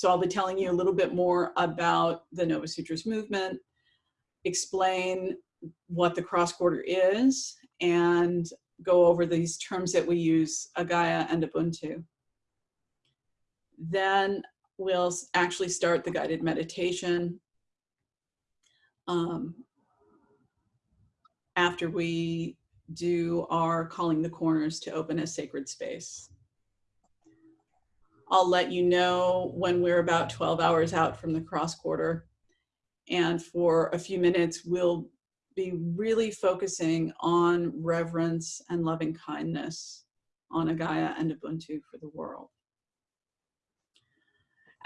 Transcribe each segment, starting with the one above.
so I'll be telling you a little bit more about the Nova Sutras movement, explain what the cross quarter is, and go over these terms that we use, Agaya and Ubuntu. Then we'll actually start the guided meditation. Um, after we do our calling the corners to open a sacred space. I'll let you know when we're about 12 hours out from the cross quarter. And for a few minutes, we'll be really focusing on reverence and loving kindness on Agaya and Ubuntu for the world.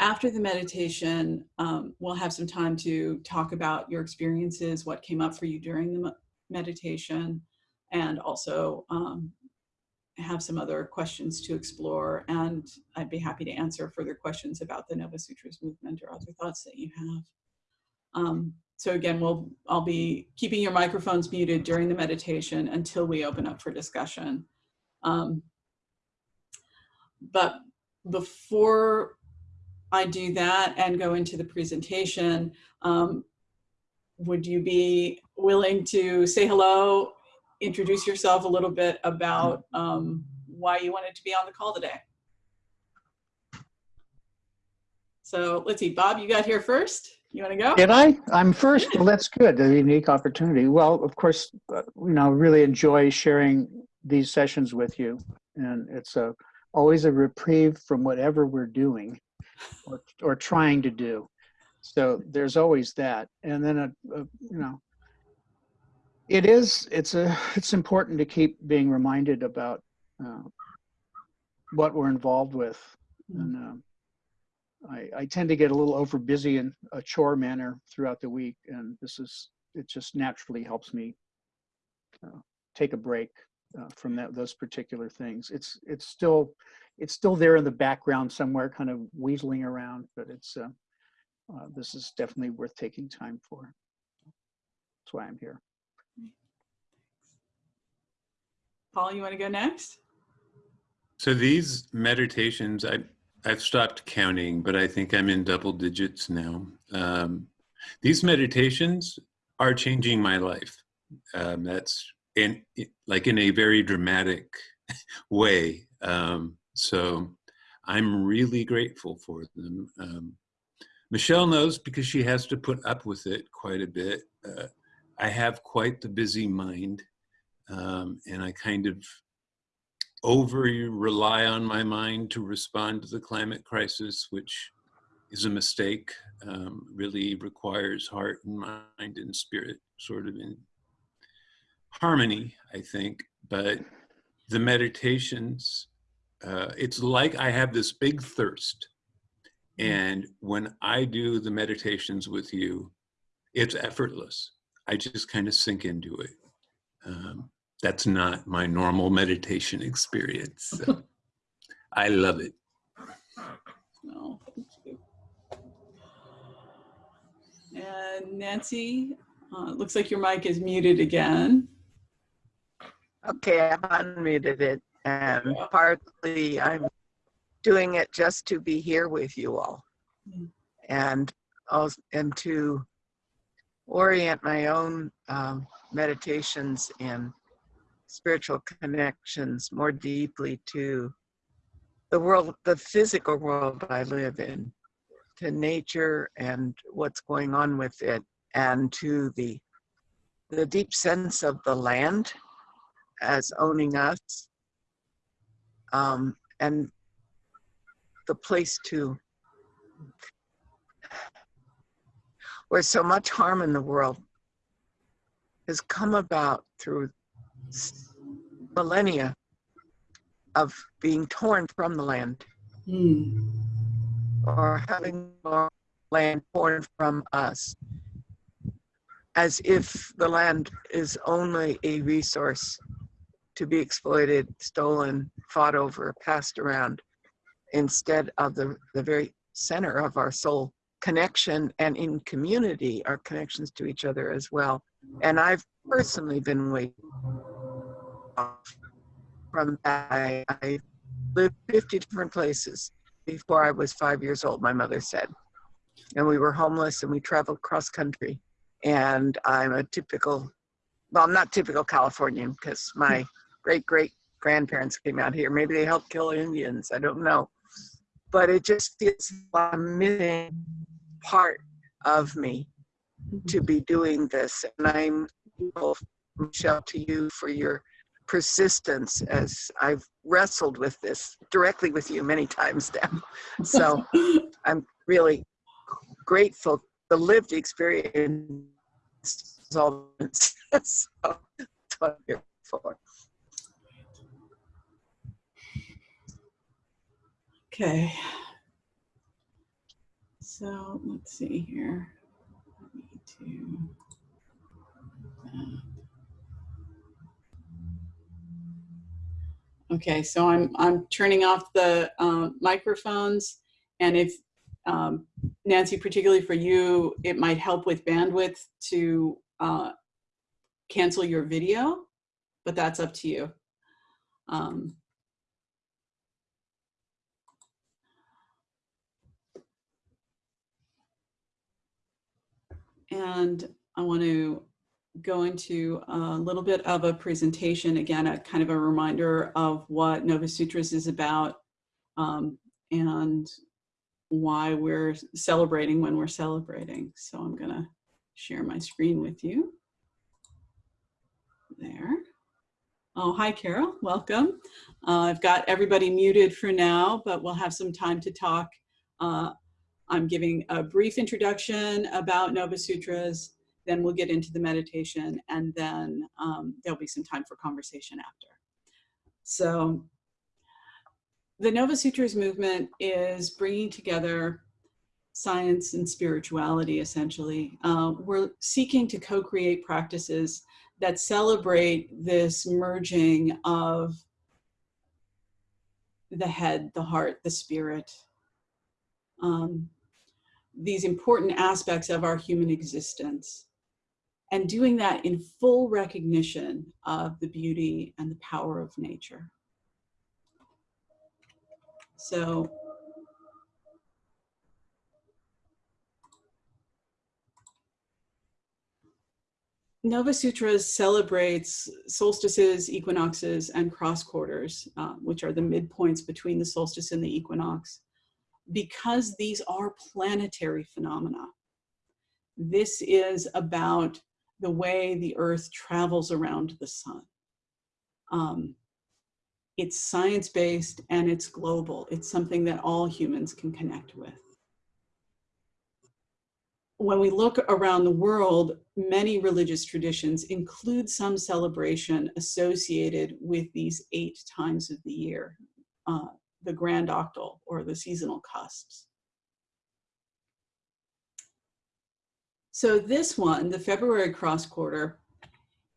After the meditation, um, we'll have some time to talk about your experiences, what came up for you during the meditation, and also um, have some other questions to explore. And I'd be happy to answer further questions about the Nova Sutras movement or other thoughts that you have. Um, so again, we'll, I'll be keeping your microphones muted during the meditation until we open up for discussion. Um, but before I do that and go into the presentation, um, would you be willing to say hello, introduce yourself a little bit about um, why you wanted to be on the call today? So let's see, Bob, you got here first. You want to go? Did I? I'm first. Well, that's good. A unique opportunity. Well, of course, uh, you know, really enjoy sharing these sessions with you, and it's a always a reprieve from whatever we're doing or, or trying to do. So there's always that. And then, a, a, you know, it is, it's a, it's important to keep being reminded about uh, what we're involved with. And uh, I, I tend to get a little over busy in a chore manner throughout the week. And this is, it just naturally helps me uh, take a break uh, from that, those particular things. It's, it's still, it's still there in the background somewhere, kind of weaseling around, but it's, uh, uh, this is definitely worth taking time for. That's why I'm here. Paul, you want to go next? So these meditations, I, I've stopped counting, but I think I'm in double digits now. Um, these meditations are changing my life. Um, that's in like in a very dramatic way. Um, so I'm really grateful for them. Um, Michelle knows because she has to put up with it quite a bit. Uh, I have quite the busy mind um, and I kind of over rely on my mind to respond to the climate crisis, which is a mistake, um, really requires heart and mind and spirit sort of in harmony, I think. But the meditations, uh, it's like I have this big thirst. Mm. And when I do the meditations with you, it's effortless. I just kind of sink into it. Um, that's not my normal meditation experience. So I love it. No, thank you. And Nancy, uh, looks like your mic is muted again. Okay, I've unmuted it, and partly I'm doing it just to be here with you all, mm. and also, and to orient my own um, meditations and spiritual connections more deeply to the world, the physical world I live in, to nature and what's going on with it, and to the the deep sense of the land as owning us um, and the place to where so much harm in the world has come about through millennia of being torn from the land mm. or having our land torn from us as if the land is only a resource to be exploited, stolen, fought over, passed around, instead of the, the very center of our soul connection and in community, our connections to each other as well. And I've personally been waiting from that. I, I lived 50 different places before I was five years old, my mother said. And we were homeless and we traveled cross country. And I'm a typical, well, I'm not typical Californian because my great great grandparents came out here. Maybe they helped kill Indians. I don't know. But it just feels like a missing part of me to be doing this. And I'm grateful, Michelle, to you for your persistence as I've wrestled with this directly with you many times now. So I'm really grateful. The lived experience is all so that's what I'm here for. Okay. So let's see here. Need to. Okay, so I'm I'm turning off the um, microphones, and if um, Nancy, particularly for you, it might help with bandwidth to uh, cancel your video, but that's up to you. Um, and I want to go into a little bit of a presentation, again, a kind of a reminder of what Nova Sutras is about um, and why we're celebrating when we're celebrating. So I'm gonna share my screen with you. There. Oh, hi, Carol, welcome. Uh, I've got everybody muted for now, but we'll have some time to talk. Uh, I'm giving a brief introduction about Nova Sutras, then we'll get into the meditation, and then um, there'll be some time for conversation after. So the Nova Sutras movement is bringing together science and spirituality, essentially. Uh, we're seeking to co-create practices that celebrate this merging of the head, the heart, the spirit, um, these important aspects of our human existence and doing that in full recognition of the beauty and the power of nature. So Nova Sutras celebrates solstices, equinoxes, and cross quarters, uh, which are the midpoints between the solstice and the equinox, because these are planetary phenomena. This is about the way the earth travels around the sun. Um, it's science-based and it's global. It's something that all humans can connect with. When we look around the world, many religious traditions include some celebration associated with these eight times of the year, uh, the grand octal or the seasonal cusps. So this one, the February cross quarter,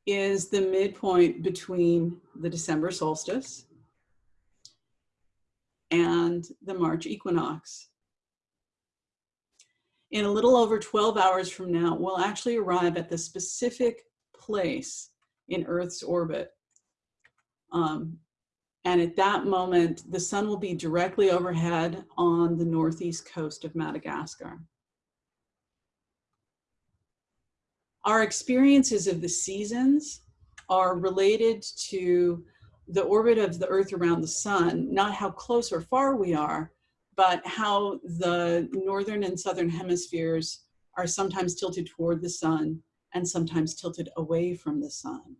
is the midpoint between the December solstice and the March equinox. In a little over 12 hours from now, we'll actually arrive at the specific place in Earth's orbit. Um, and at that moment, the sun will be directly overhead on the northeast coast of Madagascar. Our experiences of the seasons are related to the orbit of the earth around the sun, not how close or far we are, but how the northern and southern hemispheres are sometimes tilted toward the sun and sometimes tilted away from the sun.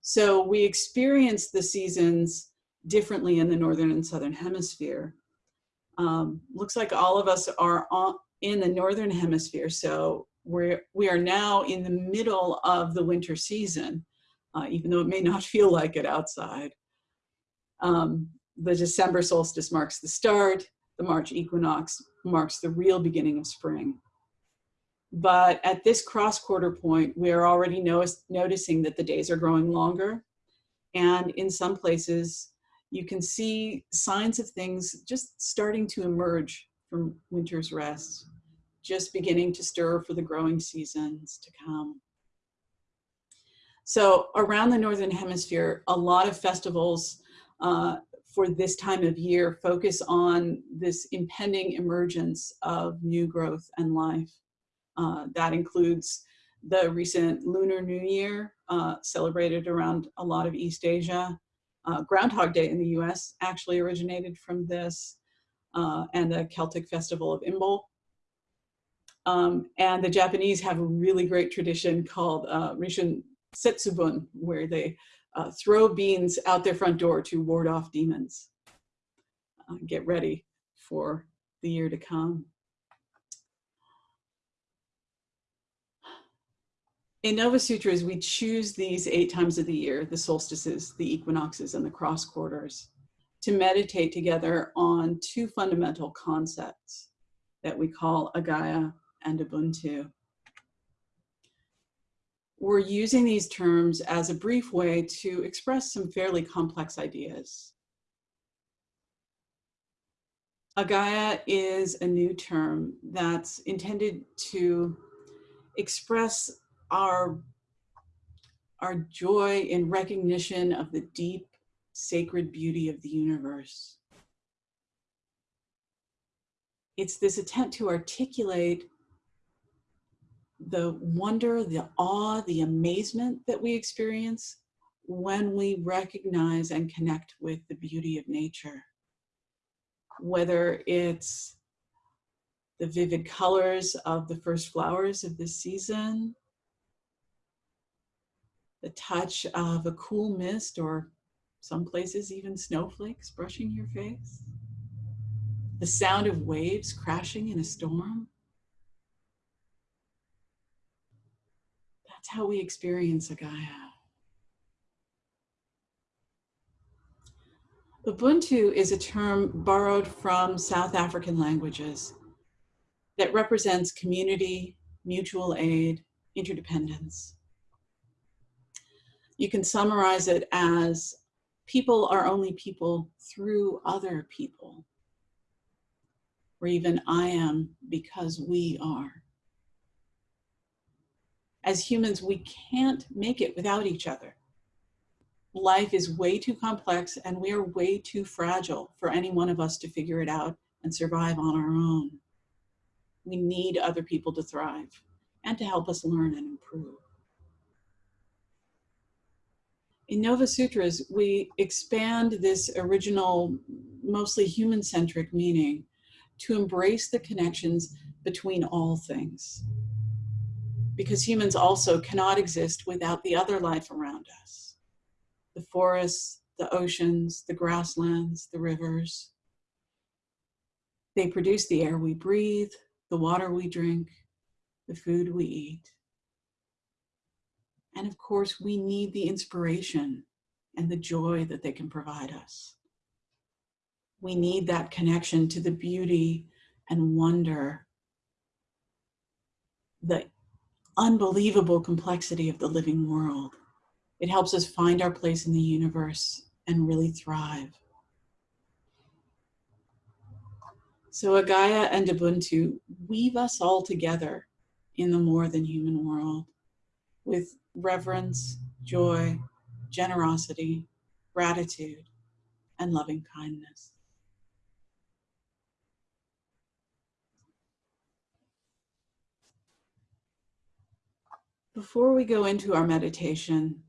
So we experience the seasons differently in the northern and southern hemisphere. Um, looks like all of us are on, in the northern hemisphere, so we're, we are now in the middle of the winter season, uh, even though it may not feel like it outside. Um, the December solstice marks the start, the March equinox marks the real beginning of spring. But at this cross quarter point, we are already noticing that the days are growing longer. And in some places, you can see signs of things just starting to emerge from winter's rest, just beginning to stir for the growing seasons to come. So around the Northern Hemisphere, a lot of festivals uh, for this time of year focus on this impending emergence of new growth and life. Uh, that includes the recent Lunar New Year, uh, celebrated around a lot of East Asia. Uh, Groundhog Day in the US actually originated from this, uh, and the Celtic festival of Imbolc. Um, and the Japanese have a really great tradition called uh, Setsubun, where they uh, throw beans out their front door to ward off demons. Uh, get ready for the year to come. In Nova Sutras, we choose these eight times of the year, the solstices, the equinoxes, and the cross quarters, to meditate together on two fundamental concepts that we call Agaya and Ubuntu. We're using these terms as a brief way to express some fairly complex ideas. Agaya is a new term that's intended to express our, our joy in recognition of the deep sacred beauty of the universe. It's this attempt to articulate the wonder, the awe, the amazement that we experience when we recognize and connect with the beauty of nature. Whether it's the vivid colors of the first flowers of the season, the touch of a cool mist or some places even snowflakes brushing your face, the sound of waves crashing in a storm. That's how we experience Agaya. Ubuntu is a term borrowed from South African languages that represents community, mutual aid, interdependence. You can summarize it as people are only people through other people, or even I am because we are as humans, we can't make it without each other. Life is way too complex and we are way too fragile for any one of us to figure it out and survive on our own. We need other people to thrive and to help us learn and improve. In Nova Sutras, we expand this original, mostly human-centric meaning to embrace the connections between all things because humans also cannot exist without the other life around us. The forests, the oceans, the grasslands, the rivers. They produce the air we breathe, the water we drink, the food we eat. And of course, we need the inspiration and the joy that they can provide us. We need that connection to the beauty and wonder, the unbelievable complexity of the living world. It helps us find our place in the universe and really thrive. So Agaya and Ubuntu weave us all together in the more than human world with reverence, joy, generosity, gratitude, and loving kindness. Before we go into our meditation,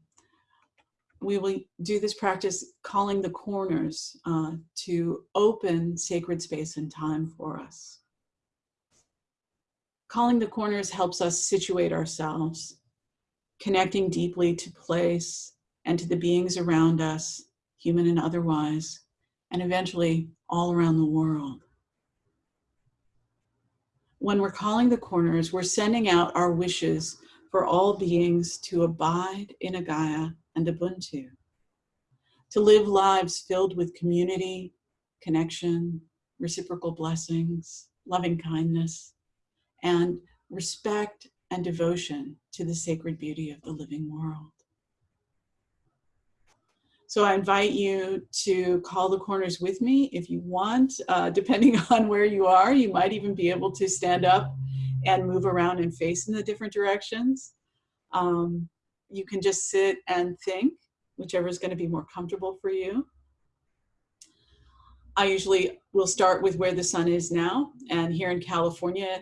we will do this practice calling the corners uh, to open sacred space and time for us. Calling the corners helps us situate ourselves, connecting deeply to place and to the beings around us, human and otherwise, and eventually all around the world. When we're calling the corners, we're sending out our wishes for all beings to abide in Agaya and Ubuntu, to live lives filled with community, connection, reciprocal blessings, loving kindness, and respect and devotion to the sacred beauty of the living world. So I invite you to call the corners with me if you want. Uh, depending on where you are, you might even be able to stand up and move around and face in the different directions. Um, you can just sit and think, whichever is going to be more comfortable for you. I usually will start with where the sun is now. And here in California,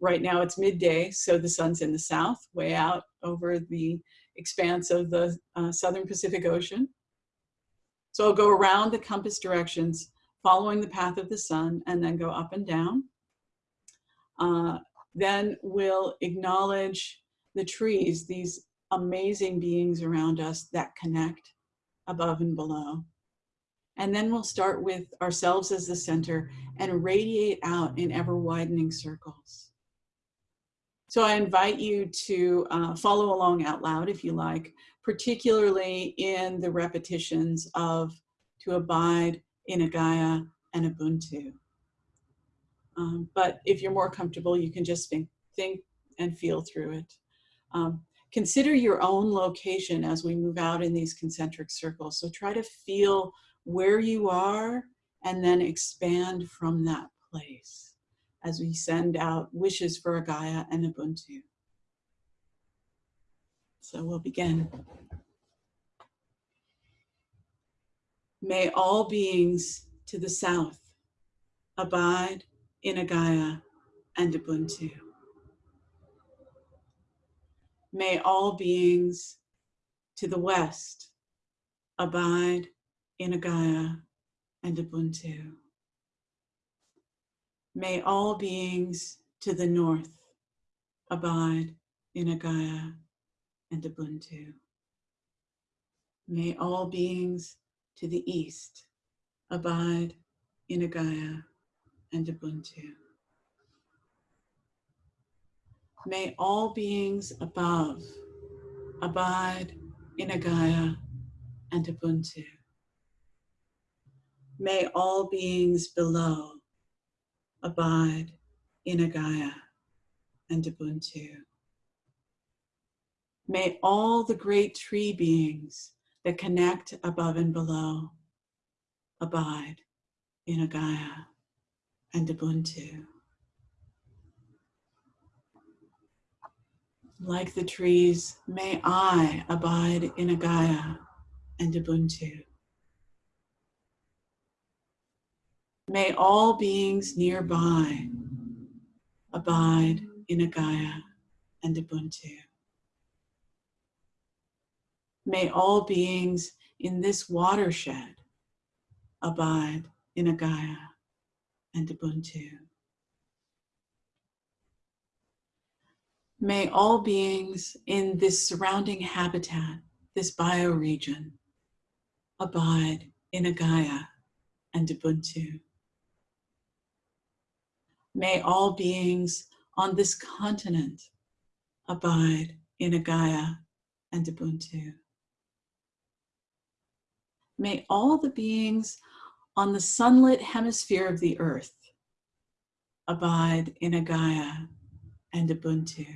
right now it's midday, so the sun's in the south, way out over the expanse of the uh, southern Pacific Ocean. So I'll go around the compass directions, following the path of the sun, and then go up and down. Uh, then we'll acknowledge the trees, these amazing beings around us that connect above and below. And then we'll start with ourselves as the center and radiate out in ever widening circles. So I invite you to uh, follow along out loud if you like, particularly in the repetitions of to abide in Agaya and Ubuntu. Um, but if you're more comfortable, you can just think, think and feel through it. Um, consider your own location as we move out in these concentric circles. So try to feel where you are and then expand from that place as we send out wishes for Agaya and Ubuntu. So we'll begin. May all beings to the south abide in Agaya and Ubuntu. May all beings to the west abide in Agaya and Ubuntu. May all beings to the north abide in Agaya and Ubuntu. May all beings to the east abide in Gaia and Ubuntu. May all beings above abide in Agaya and Ubuntu. May all beings below abide in Agaya and Ubuntu. May all the great tree beings that connect above and below abide in Agaya and Ubuntu. Like the trees, may I abide in Agaya and Ubuntu. May all beings nearby abide in Agaya and Ubuntu. May all beings in this watershed abide in Agaya and Ubuntu. May all beings in this surrounding habitat, this bioregion, abide in Agaya and Ubuntu. May all beings on this continent abide in Agaya and Ubuntu. May all the beings on the sunlit hemisphere of the earth abide in Agaya and Ubuntu.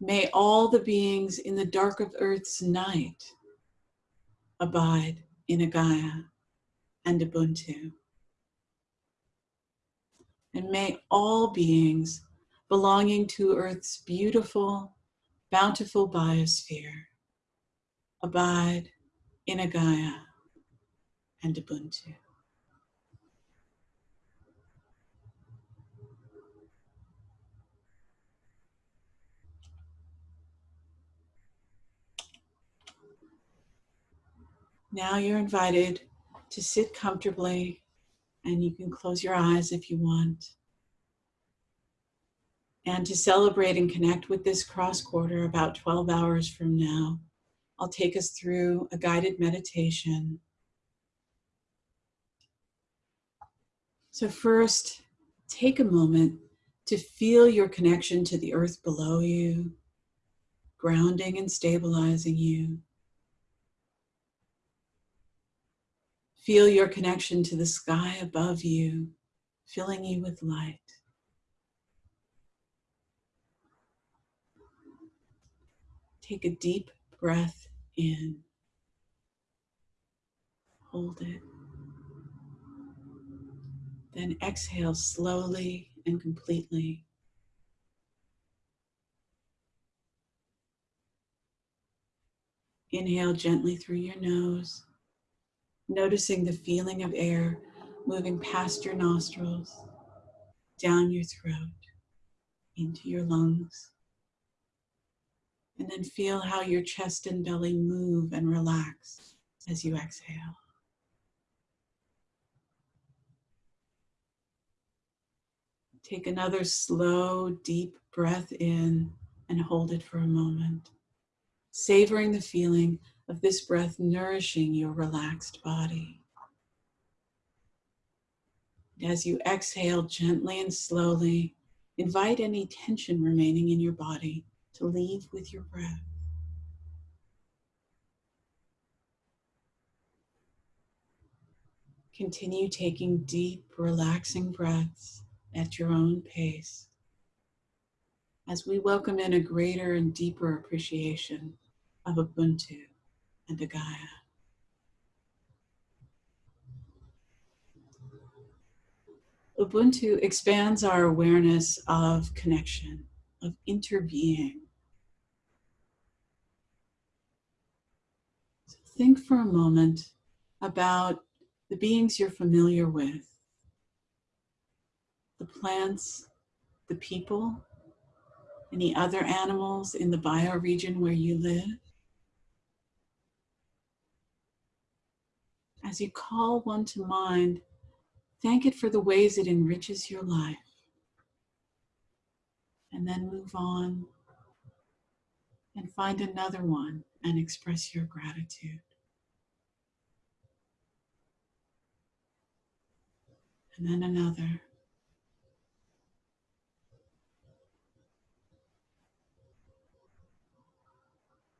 May all the beings in the dark of earth's night abide in Agaya and Ubuntu. And may all beings belonging to earth's beautiful, bountiful biosphere abide in Agaya and Ubuntu. Now you're invited to sit comfortably and you can close your eyes if you want. And to celebrate and connect with this cross quarter about 12 hours from now, I'll take us through a guided meditation. So first, take a moment to feel your connection to the earth below you, grounding and stabilizing you. Feel your connection to the sky above you, filling you with light. Take a deep breath in. Hold it. Then exhale slowly and completely. Inhale gently through your nose. noticing the feeling of air moving past your nostrils, down your throat, into your lungs. And then feel how your chest and belly move and relax as you exhale. Take another slow, deep breath in and hold it for a moment, savoring the feeling of this breath nourishing your relaxed body. As you exhale gently and slowly, invite any tension remaining in your body to leave with your breath. Continue taking deep, relaxing breaths at your own pace as we welcome in a greater and deeper appreciation of Ubuntu and the Gaia. Ubuntu expands our awareness of connection, of interbeing. So think for a moment about the beings you're familiar with, the plants, the people, any other animals in the bioregion where you live. As you call one to mind, thank it for the ways it enriches your life. And then move on and find another one and express your gratitude. And then another.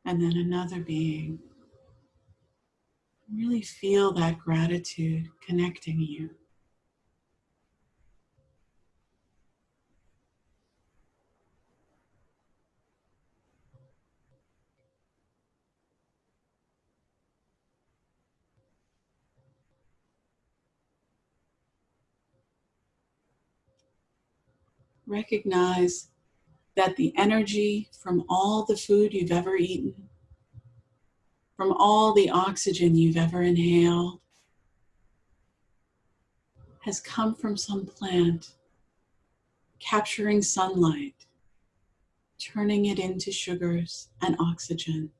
And then another being. Really feel that gratitude connecting you. Recognize that the energy from all the food you've ever eaten, from all the oxygen you've ever inhaled, has come from some plant, capturing sunlight, turning it into sugars and oxygen.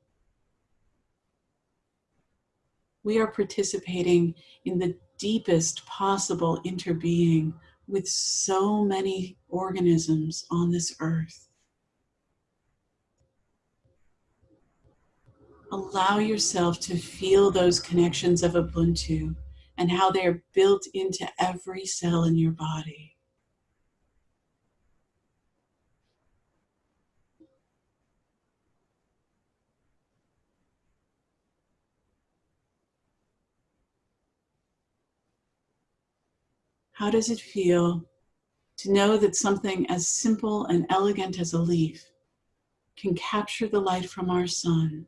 We are participating in the deepest possible interbeing with so many organisms on this earth. Allow yourself to feel those connections of Ubuntu and how they're built into every cell in your body. How does it feel to know that something as simple and elegant as a leaf can capture the light from our sun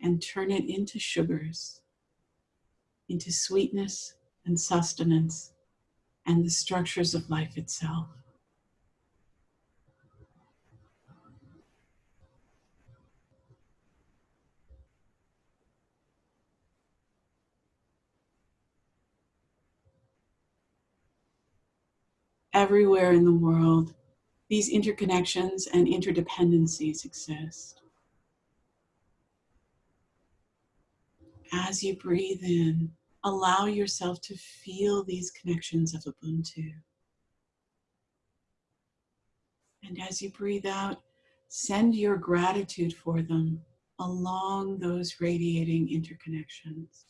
and turn it into sugars, into sweetness and sustenance and the structures of life itself? Everywhere in the world, these interconnections and interdependencies exist. As you breathe in, allow yourself to feel these connections of Ubuntu. And as you breathe out, send your gratitude for them along those radiating interconnections.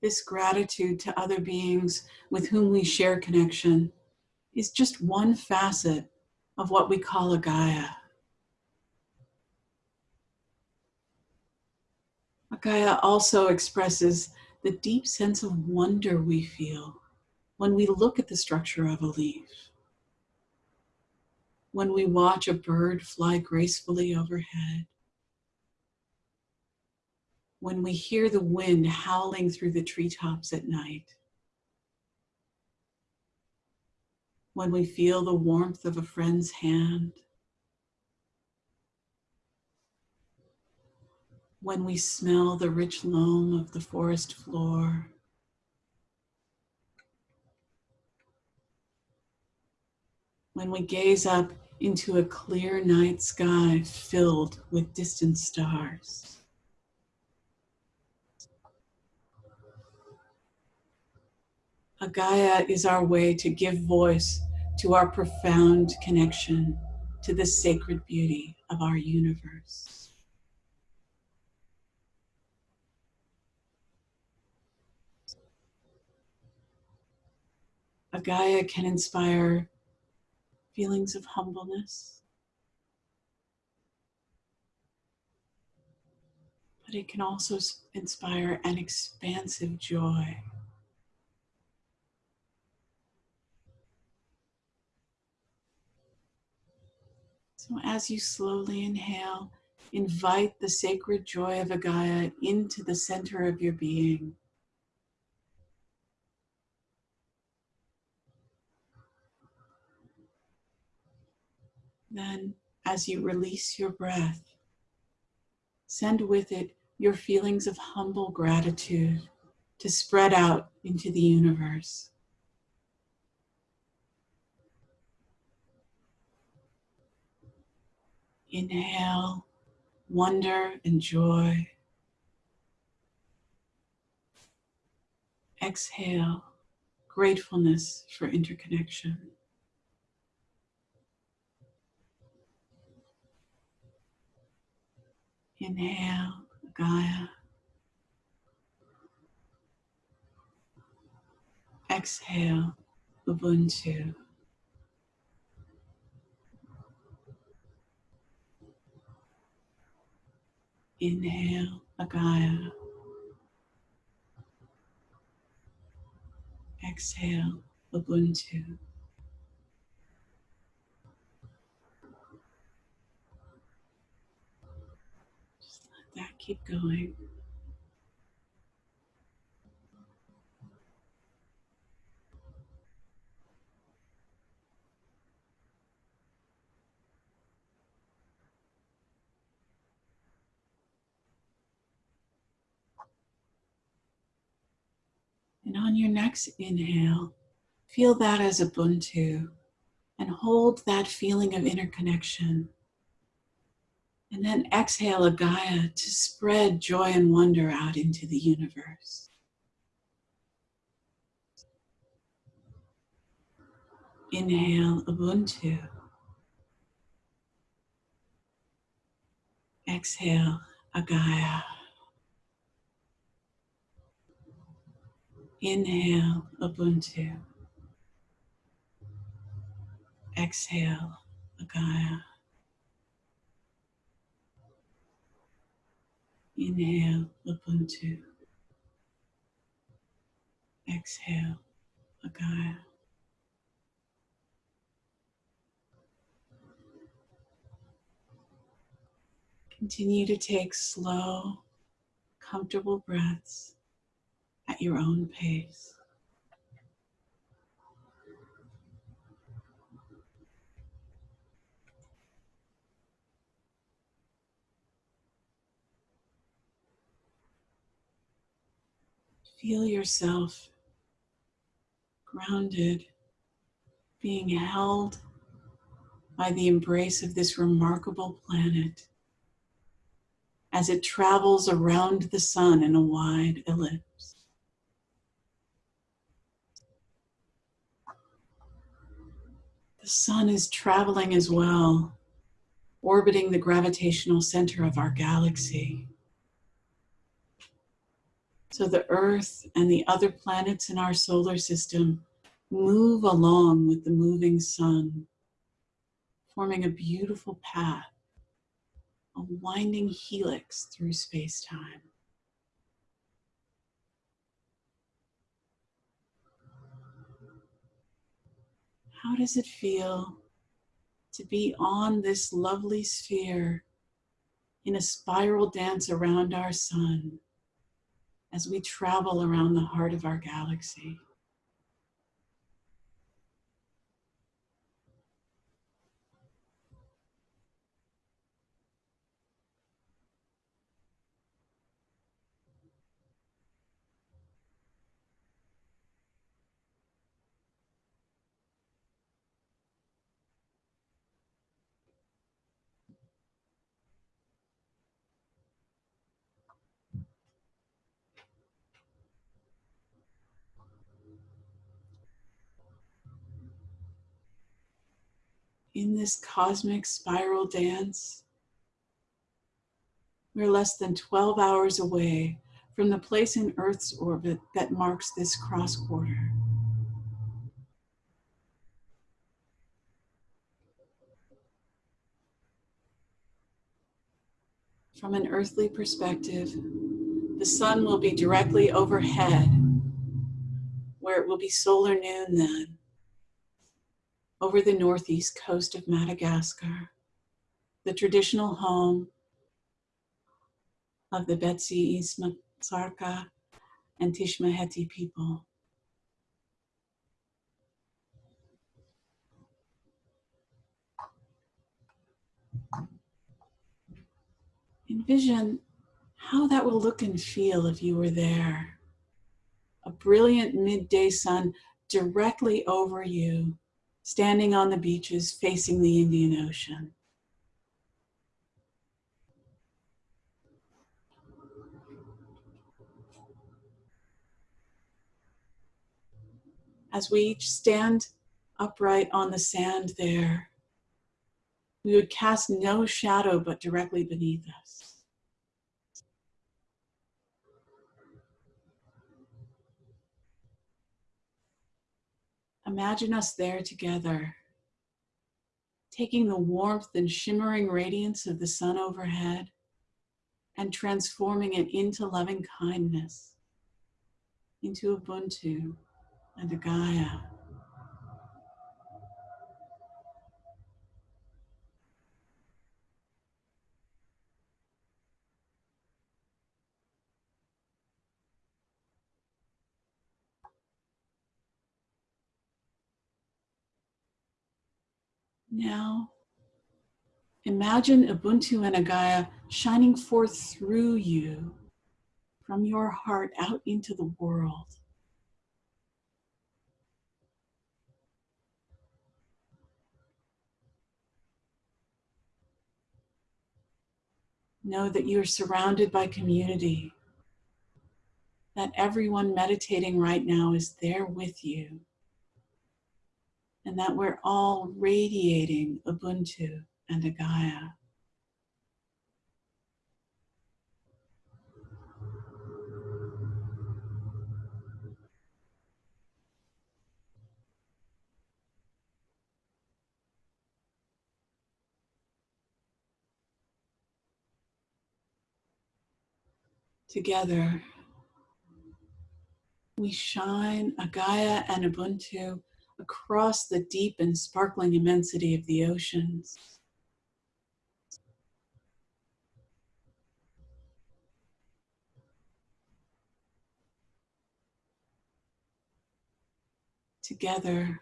This gratitude to other beings with whom we share connection is just one facet of what we call Agaya. A Gaia also expresses the deep sense of wonder we feel when we look at the structure of a leaf, when we watch a bird fly gracefully overhead, when we hear the wind howling through the treetops at night, when we feel the warmth of a friend's hand, when we smell the rich loam of the forest floor, when we gaze up into a clear night sky filled with distant stars. Agaya is our way to give voice to our profound connection to the sacred beauty of our universe. Agaya can inspire feelings of humbleness, but it can also inspire an expansive joy. So, as you slowly inhale, invite the sacred joy of Agaya into the center of your being. Then, as you release your breath, send with it your feelings of humble gratitude to spread out into the universe. Inhale wonder and joy. Exhale gratefulness for interconnection. Inhale, Gaia. Exhale, Ubuntu. Inhale, Agaya. Exhale, Ubuntu. Just let that keep going. And on your next inhale, feel that as Ubuntu and hold that feeling of interconnection. And then exhale Agaya to spread joy and wonder out into the universe. Inhale Ubuntu. Exhale Agaya. Inhale Ubuntu. Exhale Agaya. Inhale Ubuntu. Exhale Agaya. Continue to take slow, comfortable breaths at your own pace. Feel yourself grounded, being held by the embrace of this remarkable planet as it travels around the sun in a wide ellipse. The sun is traveling as well, orbiting the gravitational center of our galaxy. So the Earth and the other planets in our solar system move along with the moving sun, forming a beautiful path, a winding helix through space-time. How does it feel to be on this lovely sphere in a spiral dance around our sun? as we travel around the heart of our galaxy. In this cosmic spiral dance, we're less than 12 hours away from the place in Earth's orbit that marks this cross quarter. From an earthly perspective, the sun will be directly overhead, where it will be solar noon then over the northeast coast of Madagascar, the traditional home of the Betsimisaraka and Tsimihety people. Envision how that will look and feel if you were there. A brilliant midday sun directly over you standing on the beaches facing the Indian Ocean. As we each stand upright on the sand there, we would cast no shadow but directly beneath us. Imagine us there together, taking the warmth and shimmering radiance of the sun overhead and transforming it into loving kindness, into Ubuntu and Agaya. Now, imagine Ubuntu and Agaya shining forth through you from your heart out into the world. Know that you are surrounded by community, that everyone meditating right now is there with you and that we're all radiating Ubuntu and Agaya. Together, we shine Agaya and Ubuntu across the deep and sparkling immensity of the oceans. Together,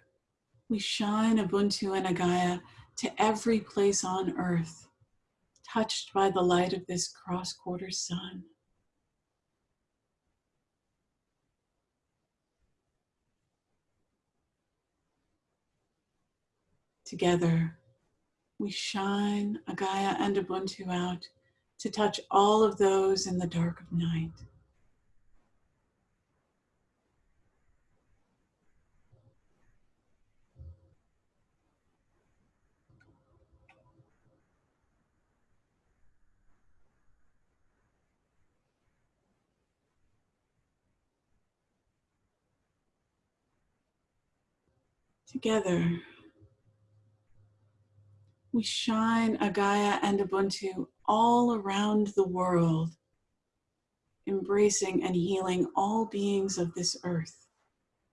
we shine Ubuntu and Agaya to every place on earth, touched by the light of this cross-quarter sun. Together, we shine Agaya and Ubuntu out to touch all of those in the dark of night. Together, we shine Agaya and Ubuntu all around the world, embracing and healing all beings of this earth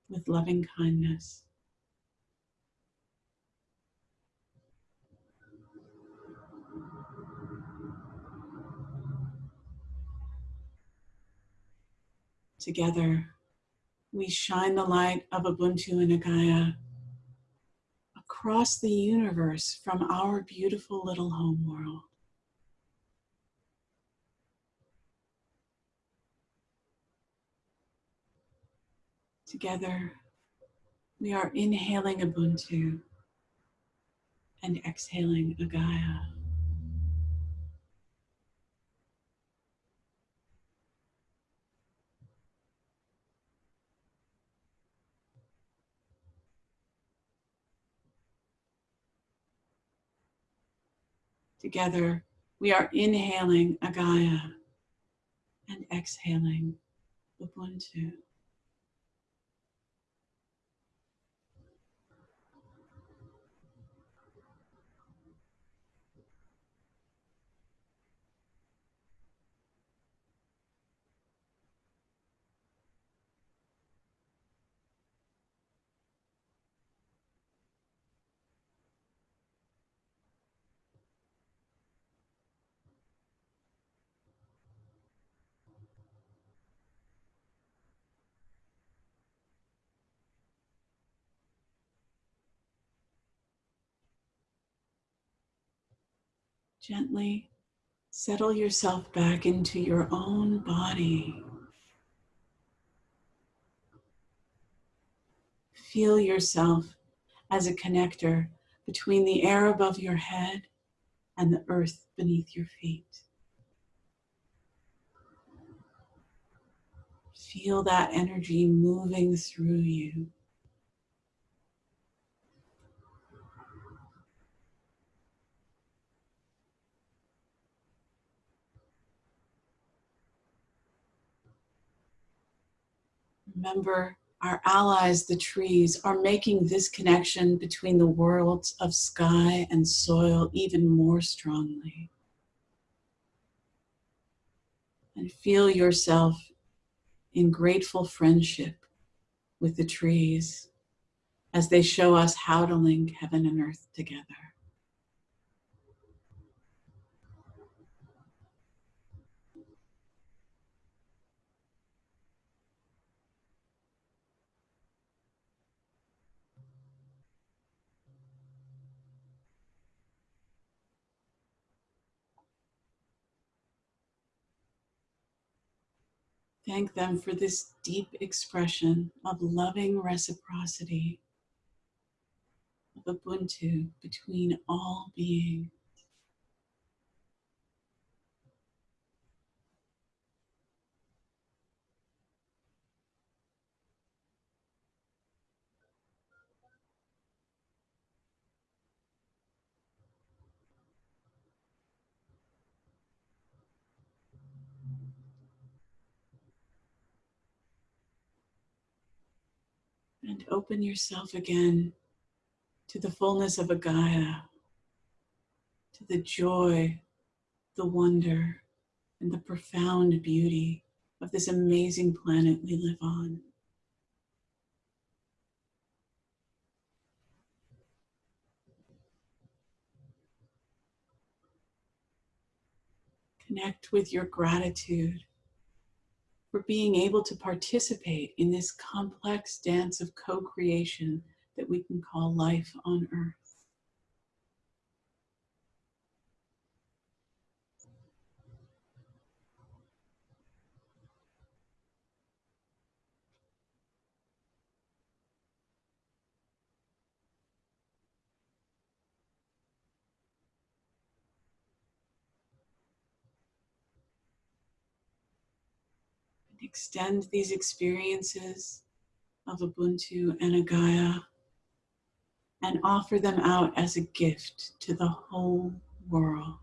with loving kindness. Together, we shine the light of Ubuntu and Agaya across the universe from our beautiful little home world. Together, we are inhaling Ubuntu and exhaling Agaya. Together, we are inhaling Agaya and exhaling Ubuntu. Gently settle yourself back into your own body. Feel yourself as a connector between the air above your head and the earth beneath your feet. Feel that energy moving through you. Remember, our allies, the trees, are making this connection between the worlds of sky and soil even more strongly. And feel yourself in grateful friendship with the trees as they show us how to link heaven and earth together. Thank them for this deep expression of loving reciprocity, of Ubuntu between all beings. And open yourself again to the fullness of Agaya, to the joy, the wonder, and the profound beauty of this amazing planet we live on. Connect with your gratitude for being able to participate in this complex dance of co-creation that we can call life on earth. Extend these experiences of Ubuntu and Agaya and offer them out as a gift to the whole world.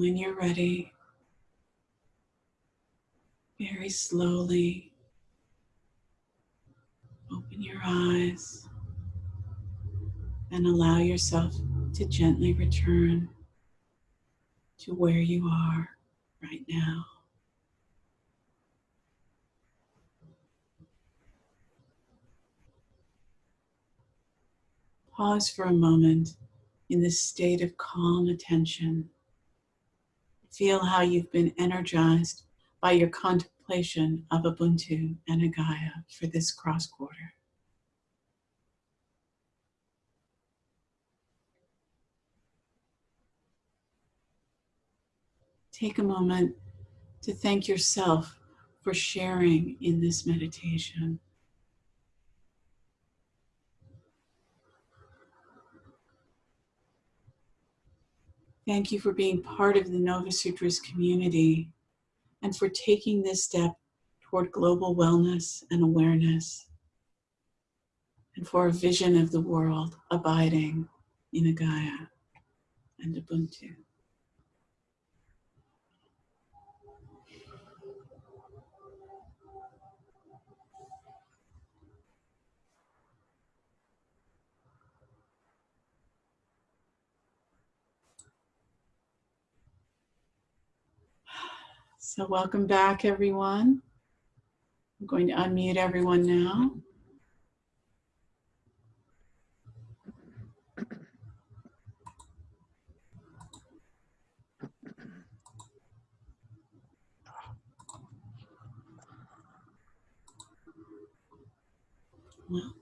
When you're ready, very slowly open your eyes and allow yourself to gently return to where you are right now. Pause for a moment in this state of calm attention. Feel how you've been energized by your contemplation of Ubuntu and Agaya for this cross quarter. Take a moment to thank yourself for sharing in this meditation. Thank you for being part of the Nova Sutras community and for taking this step toward global wellness and awareness and for a vision of the world abiding in Agaya and Ubuntu. So welcome back, everyone. I'm going to unmute everyone now. Well.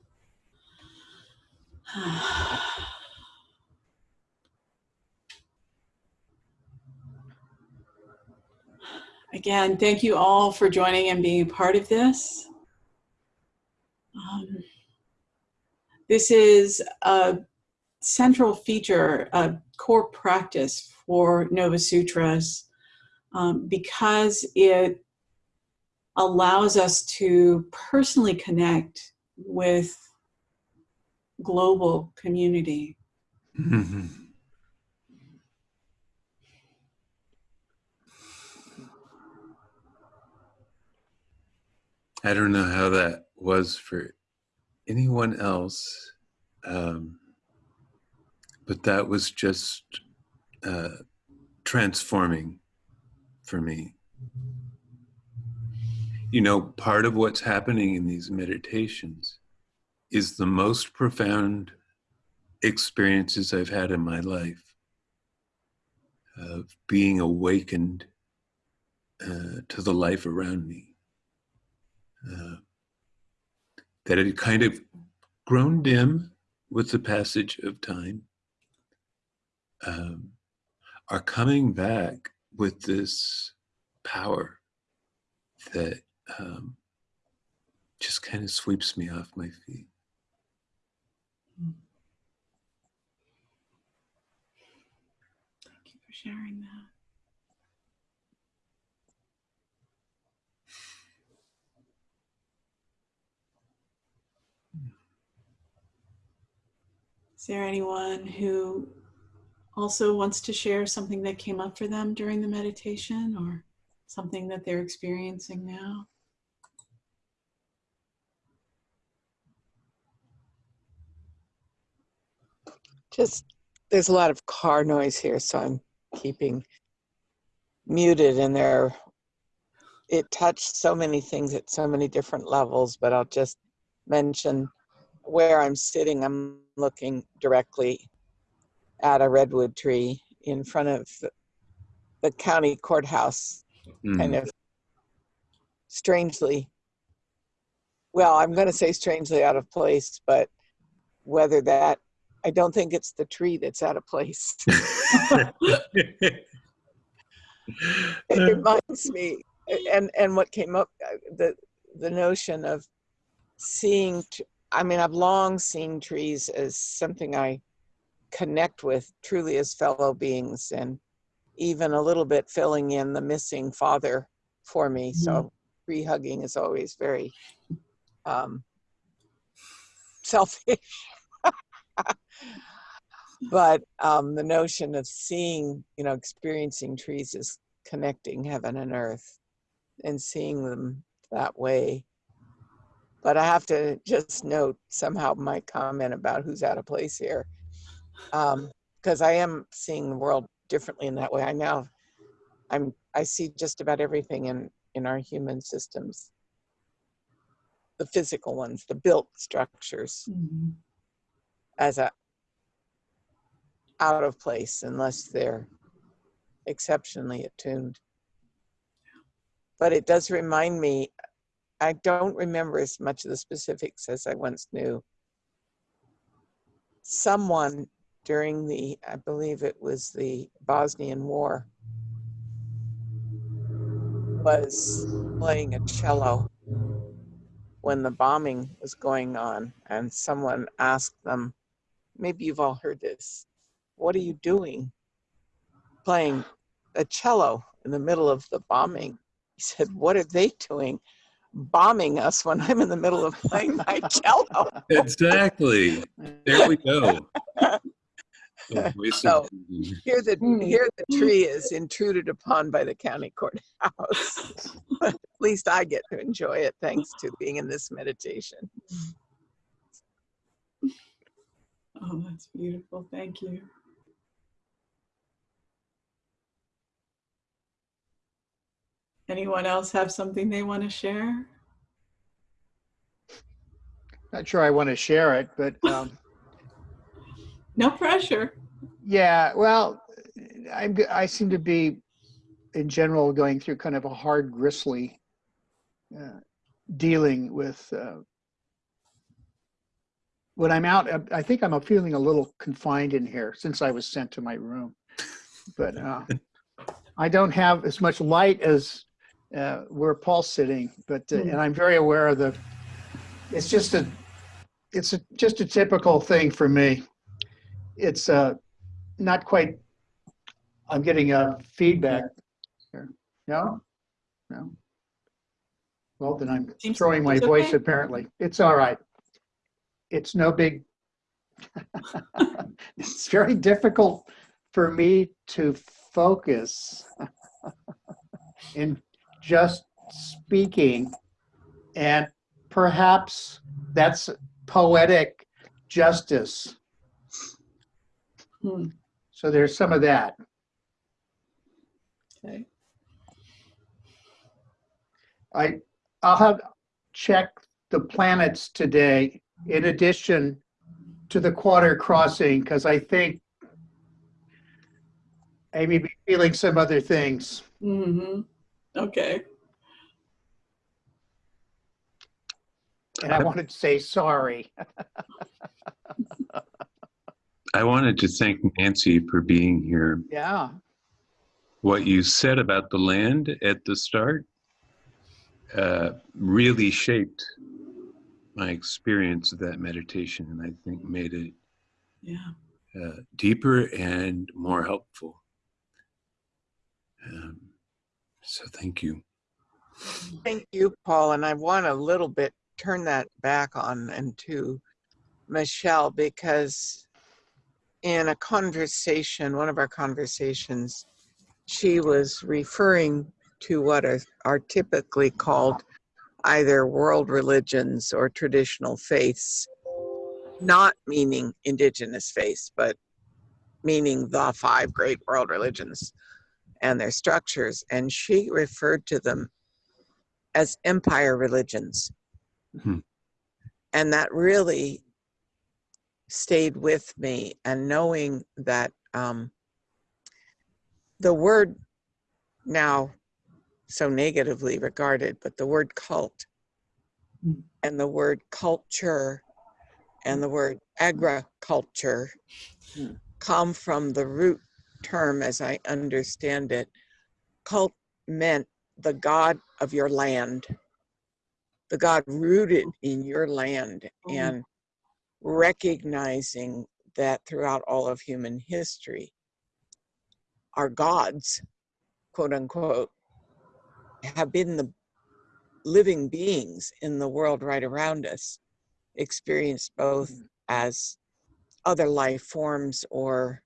Again, thank you all for joining and being a part of this. Um, this is a central feature, a core practice for Nova Sutras um, because it allows us to personally connect with global community. I don't know how that was for anyone else, um, but that was just uh, transforming for me. You know, part of what's happening in these meditations is the most profound experiences I've had in my life of being awakened uh, to the life around me. Uh, that had kind of grown dim with the passage of time, um, are coming back with this power that um, just kind of sweeps me off my feet. Thank you for sharing that. There anyone who also wants to share something that came up for them during the meditation or something that they're experiencing now? Just, there's a lot of car noise here, so I'm keeping muted and there, it touched so many things at so many different levels, but I'll just mention where I'm sitting. I'm looking directly at a redwood tree in front of the- the county courthouse, kind Mm. of strangely, well, I'm going to say strangely out of place, but whether that, I don't think it's the tree that's out of place. it reminds me and and what came up uh, the the notion of seeing i mean i've long seen trees as something i connect with truly as fellow beings and even a little bit filling in the missing father for me so tree hugging is always very um selfish but um, the notion of seeing, you know, experiencing trees as connecting heaven and earth. and seeing them that way. But I have to just note somehow my comment about who's out of place here. Because I am seeing the world differently in that way. I now, I'm, I see just about everything in, in our human systems. The physical ones, the built structures Mhm. as a out of place unless they're exceptionally attuned. But it does remind me, I don't remember as much of the specifics as I once knew. Someone during the, I believe it was the Bosnian War, was playing a cello when the bombing was going on, and someone asked them, maybe you've all heard this, what are you doing playing a cello in the middle of the bombing? He said, what are they doing bombing us when I'm in the middle of playing my cello? Exactly. There we go. The voice of So- Here the, Hmm. here the tree is intruded upon by the county courthouse. But At least I get to enjoy it thanks to being in this meditation. Oh, that's beautiful. Thank you. Anyone else have something they want to share? Not sure I want to share it, but um, No pressure. yeah, well, I'm, I seem to be, in general, going through kind of a hard, gristly uh, dealing with. Uh, when I'm out, I- I think I'm feeling a little confined in here since I was sent to my room. But uh, I don't have as much light as uh, where Paul's sitting, but uh, Hmm. and I'm very aware of the. It's just a, it's a, just a typical thing for me. It's uh, not quite. I'm getting a feedback here. No, no. Well, then I'm Seems- throwing my voice. okay. Apparently, it's all right. It's no big. it's very difficult for me to focus in just speaking and perhaps that's poetic justice. Hmm, so there's some of that. Okay. i i'll have check the planets today in addition to the quarter crossing because i think i may be feeling some other things. Hmm Okay. and i wanted to say sorry I wanted to thank Nancy for being here. yeah What you said about the land at the start uh, really shaped my experience of that meditation, and I think made it Yeah. uh, deeper and more helpful. Um, so thank you. Thank you, Paul. And I want a little bit turn that back on and to Michelle because in a conversation, one of our conversations, she was referring to what are, are typically called either world religions or traditional faiths, not meaning indigenous faiths, but meaning the five great world religions and their structures. And she referred to them as empire religions. Hmm. And that really stayed with me. And knowing that um, the word now so negatively regarded, but the word cult Hmm. and the word culture and the word agriculture Hmm. come from the root term, as I understand it. Cult meant the God of your land, the God rooted in your land, Mm. and recognizing that throughout all of human history, our gods, quote unquote, have been the living beings in the world right around us, experienced both as other life forms or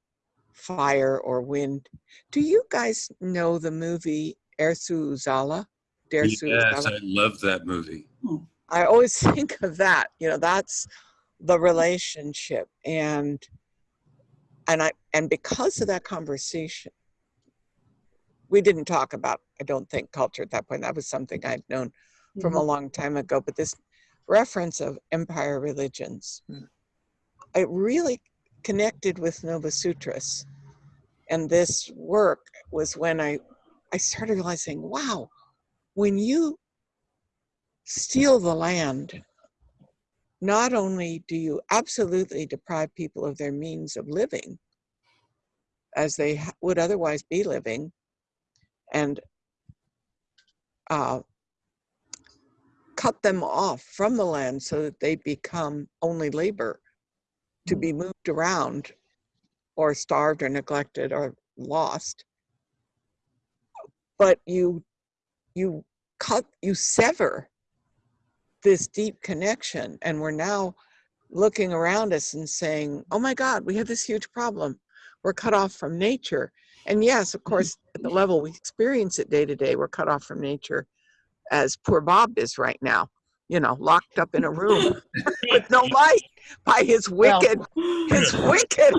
fire or wind. Do you guys know the movie Dersu Uzala? Dare Yes, Suicide. I love that movie. I always think of that. You know, that's the relationship, and and I and because of that conversation, we didn't talk about. I don't think culture at that point. That was something I'd known from a long time ago. But this reference of empire religions, Hmm. it really connected with Nova Sutras, and this work was when I I started realizing, wow, when you steal the land, not only do you absolutely deprive people of their means of living as they would otherwise be living, and uh, cut them off from the land so that they become only labor to mm. be moved around or starved or neglected or lost. But you you cut you sever this deep connection and we're now looking around us and saying oh my god we have this huge problem. We're cut off from nature. And yes of mm-hmm. course at the level we experience it day to day we're cut off from nature as poor bob is right now you know locked up in a room with no light by his Well- wicked his wicked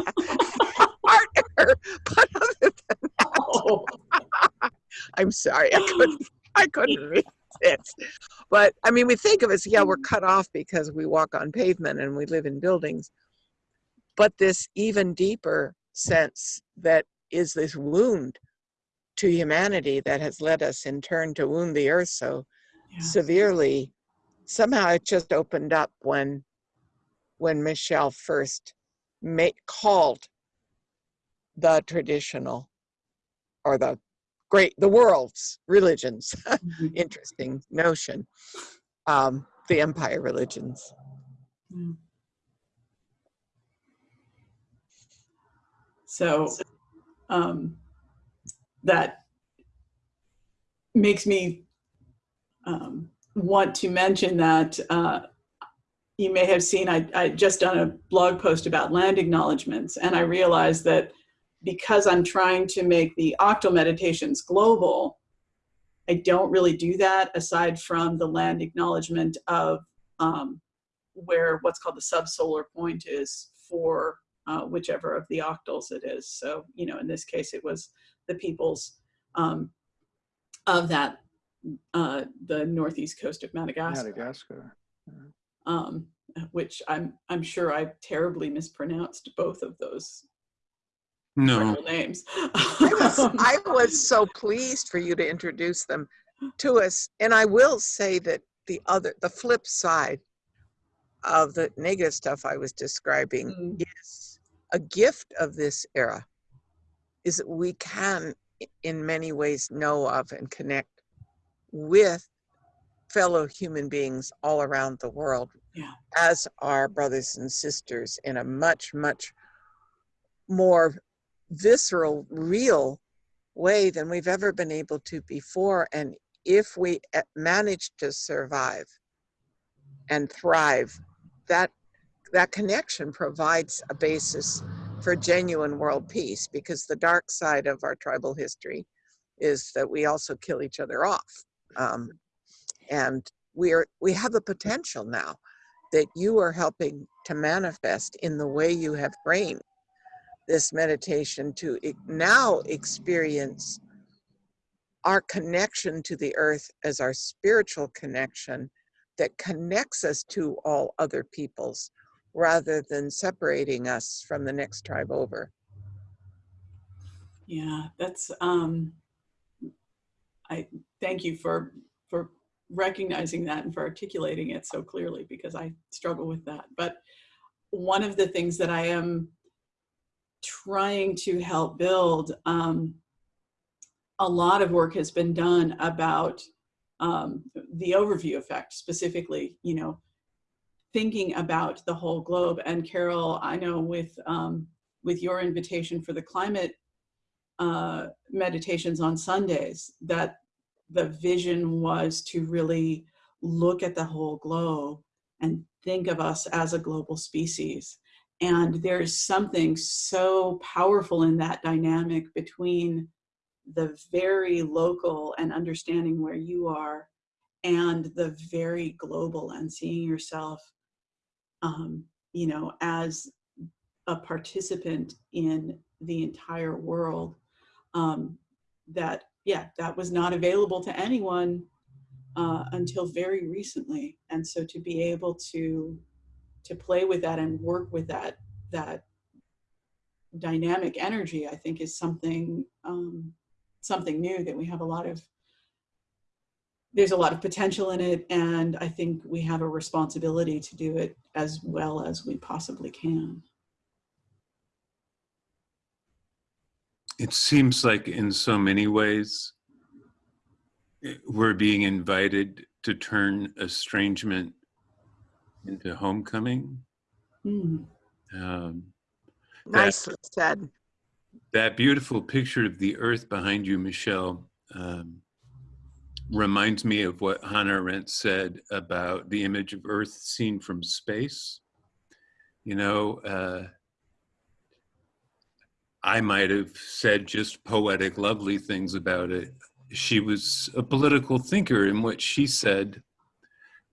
partner but other Oh, I'm sorry, I couldn't, I couldn't read it. But I mean, we think of it as, yeah, we're cut off because we walk on pavement and we live in buildings. But this even deeper sense that is this wound to humanity that has led us in turn to wound the earth so yeah. severely, somehow it just opened up when, when Michelle first made, called the traditional or the great the world's religions Mhm. interesting notion um the empire religions Yeah. So um, that makes me um, want to mention that uh, you may have seen I, I just done a blog post about land acknowledgements and I realized that because I'm trying to make the octal meditations global, I don't really do that aside from the land acknowledgement of um, where what's called the subsolar point is for uh, whichever of the octals it is. So, you know, in this case, it was the peoples um, of that, uh, the northeast coast of Madagascar, Madagascar. um, which I'm, I'm sure I've terribly mispronounced both of those No, names. I was, I was so pleased for you to introduce them to us and i will say that the other the flip side of the negative stuff i was describing Mm. is a gift of this era is that we can in many ways know of and connect with fellow human beings all around the world Yeah. as our brothers and sisters in a much much more visceral real way than we've ever been able to before and if we eh, manage to survive and thrive that that connection provides a basis for genuine world peace because the dark side of our tribal history is that we also kill each other off um, and we're we have the potential now that you are helping to manifest in the way you have framed this meditation to now experience our connection to the earth as our spiritual connection that connects us to all other peoples rather than separating us from the next tribe over. Yeah, that's um I thank you for for recognizing that and for articulating it so clearly because I struggle with that. But one of the things that I am trying to help build um a lot of work has been done about um, the overview effect specifically you know thinking about the whole globe and carol i know with um, with your invitation for the climate uh, meditations on Sundays that the vision was to really look at the whole globe and think of us as a global species. And there's something so powerful in that dynamic between the very local and understanding where you are and the very global and seeing yourself um, you know as a participant in the entire world um, that yeah that was not available to anyone uh, until very recently. And so to be able to to play with that and work with that that dynamic energy i think is something um, something new that we have a lot of there's a lot of potential in it. And i think we have a responsibility to do it as well as we possibly can It seems like in so many ways, we're being invited to turn estrangement into homecoming. Mm, Um, Nicely said. that beautiful picture of the earth behind you, Michelle, um, reminds me of what Hannah Arendt said about the image of earth seen from space. You know, uh, I might have said just poetic, lovely things about it. She was a political thinker, and what she said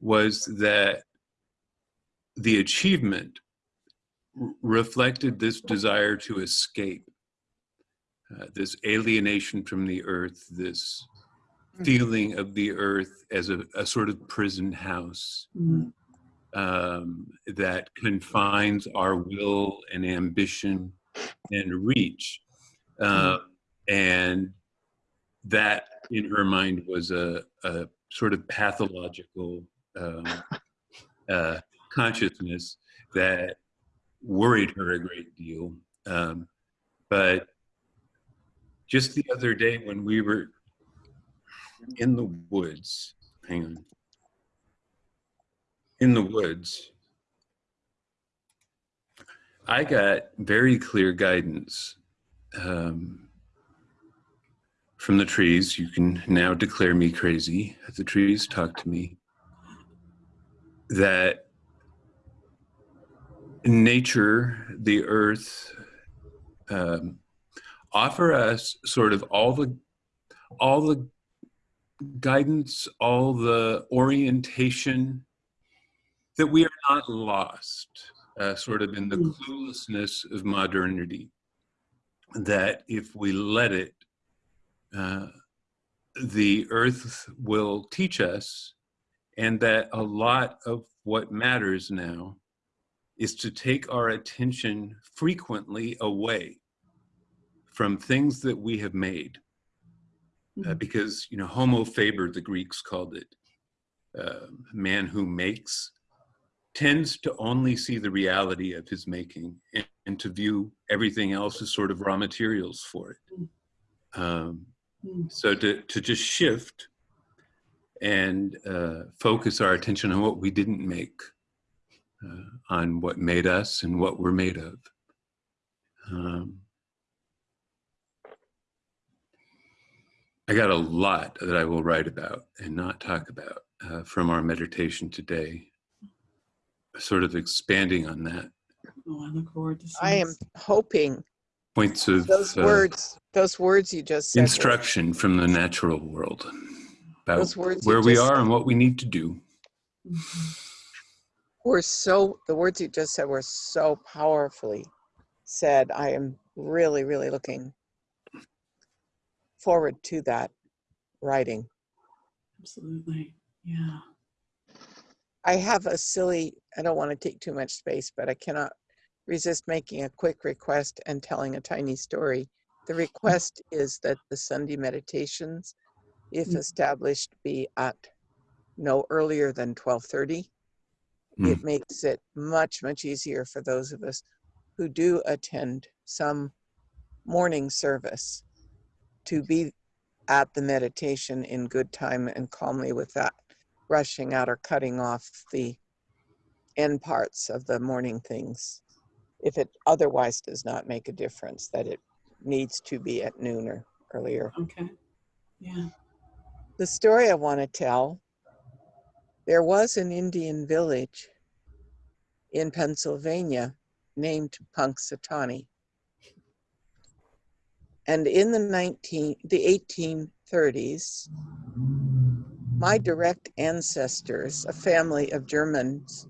was that the achievement r- reflected this desire to escape, uh, this alienation from the earth, this feeling of the earth as a, a sort of prison house mm, um, that confines our will and ambition and reach. Uh, and that, in her mind, was a, a sort of pathological um, uh, consciousness that worried her a great deal. Um, but just the other day, when we were in the woods, hang on, in the woods, I got very clear guidance um, from the trees. You can now declare me crazy. The trees talk to me that nature, the earth, um, offer us sort of all the all the guidance, all the orientation that we are not lost, uh, sort of in the Mm. cluelessness of modernity. That if we let it, uh, the earth will teach us, and that a lot of what matters now is to take our attention frequently away from things that we have made uh, Mhm. because you know homo faber the greeks called it uh, man who makes tends to only see the reality of his making and, and to view everything else as sort of raw materials for it um, Mm. so to, to just shift and uh, focus our attention on what we didn't make uh, on what made us and what we're made of um, I got a lot that I will write about and not talk about uh, from our meditation today. Sort of expanding on that. oh i look forward to seeing I am hoping Points of those uh, words, those words you just said. were- instruction from the natural world about Those words you where we are said. and what we need to do. Mhm. were so the words you just said were so powerfully said i am really really looking forward to that writing absolutely yeah i have a silly i don't want to take too much space but i cannot resist making a quick request and telling a tiny story. The request is that the sunday meditations if Mm. established be at no earlier than 1230 it makes it much much easier for those of us who do attend some morning service to be at the meditation in good time and calmly without rushing out or cutting off the end parts of the morning things. If it otherwise does not make a difference that it needs to be at noon or earlier. Okay. Yeah. The story I want to tell there was an Indian village in Pennsylvania named Punxsutawney. And in the 19, the 1830s, my direct ancestors, a family of Germans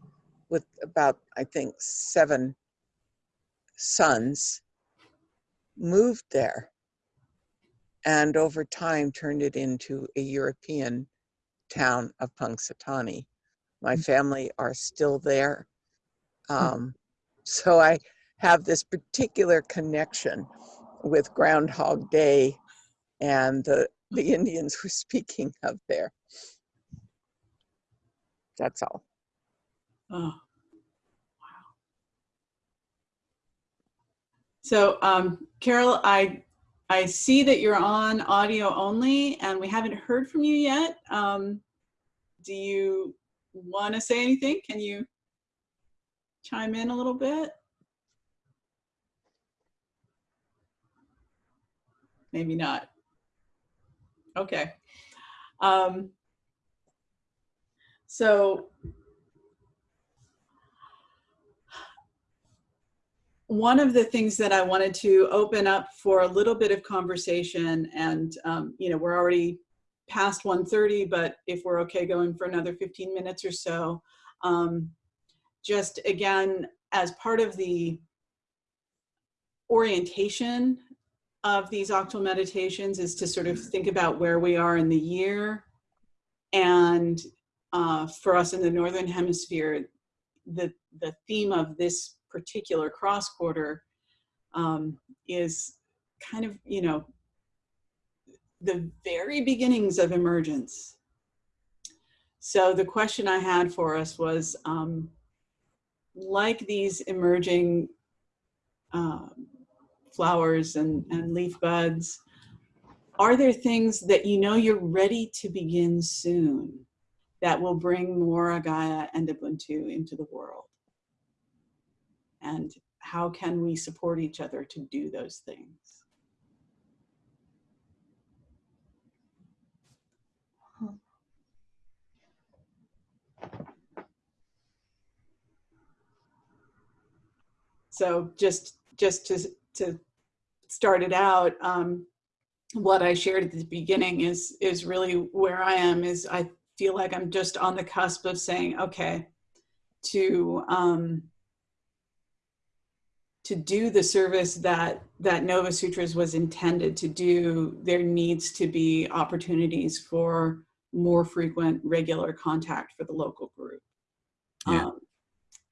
with about, I think, seven sons, moved there and over time turned it into a European town of Punxsutawney. My family are still there. Um, so I have this particular connection with Groundhog Day and the, the Indians we're speaking of there. That's all. Oh, wow. So, um, Carol, I I see that you're on audio only, and we haven't heard from you yet. Um, do you want to say anything? Can you chime in a little bit? Maybe not. Okay. Um, so one of the things that I wanted to open up for a little bit of conversation, and um, you know, we're already past 1.30, but if we're okay going for another 15 minutes or so, um, just again, as part of the orientation of these octal meditations is to sort of think about where we are in the year. And uh, for us in the Northern Hemisphere, the, the theme of this particular cross quarter um, is kind of, you know, the very beginnings of emergence. So the question I had for us was, um, like these emerging um, flowers and, and leaf buds, are there things that you know you're ready to begin soon that will bring more Agaya and Ubuntu into the world? And how can we support each other to do those things? So just just to to start it out, um, what I shared at the beginning is is really where I am. Is I feel like I'm just on the cusp of saying, okay, to um, to do the service that that Nova Sutras was intended to do, there needs to be opportunities for more frequent, regular contact for the local group. Yeah. Um,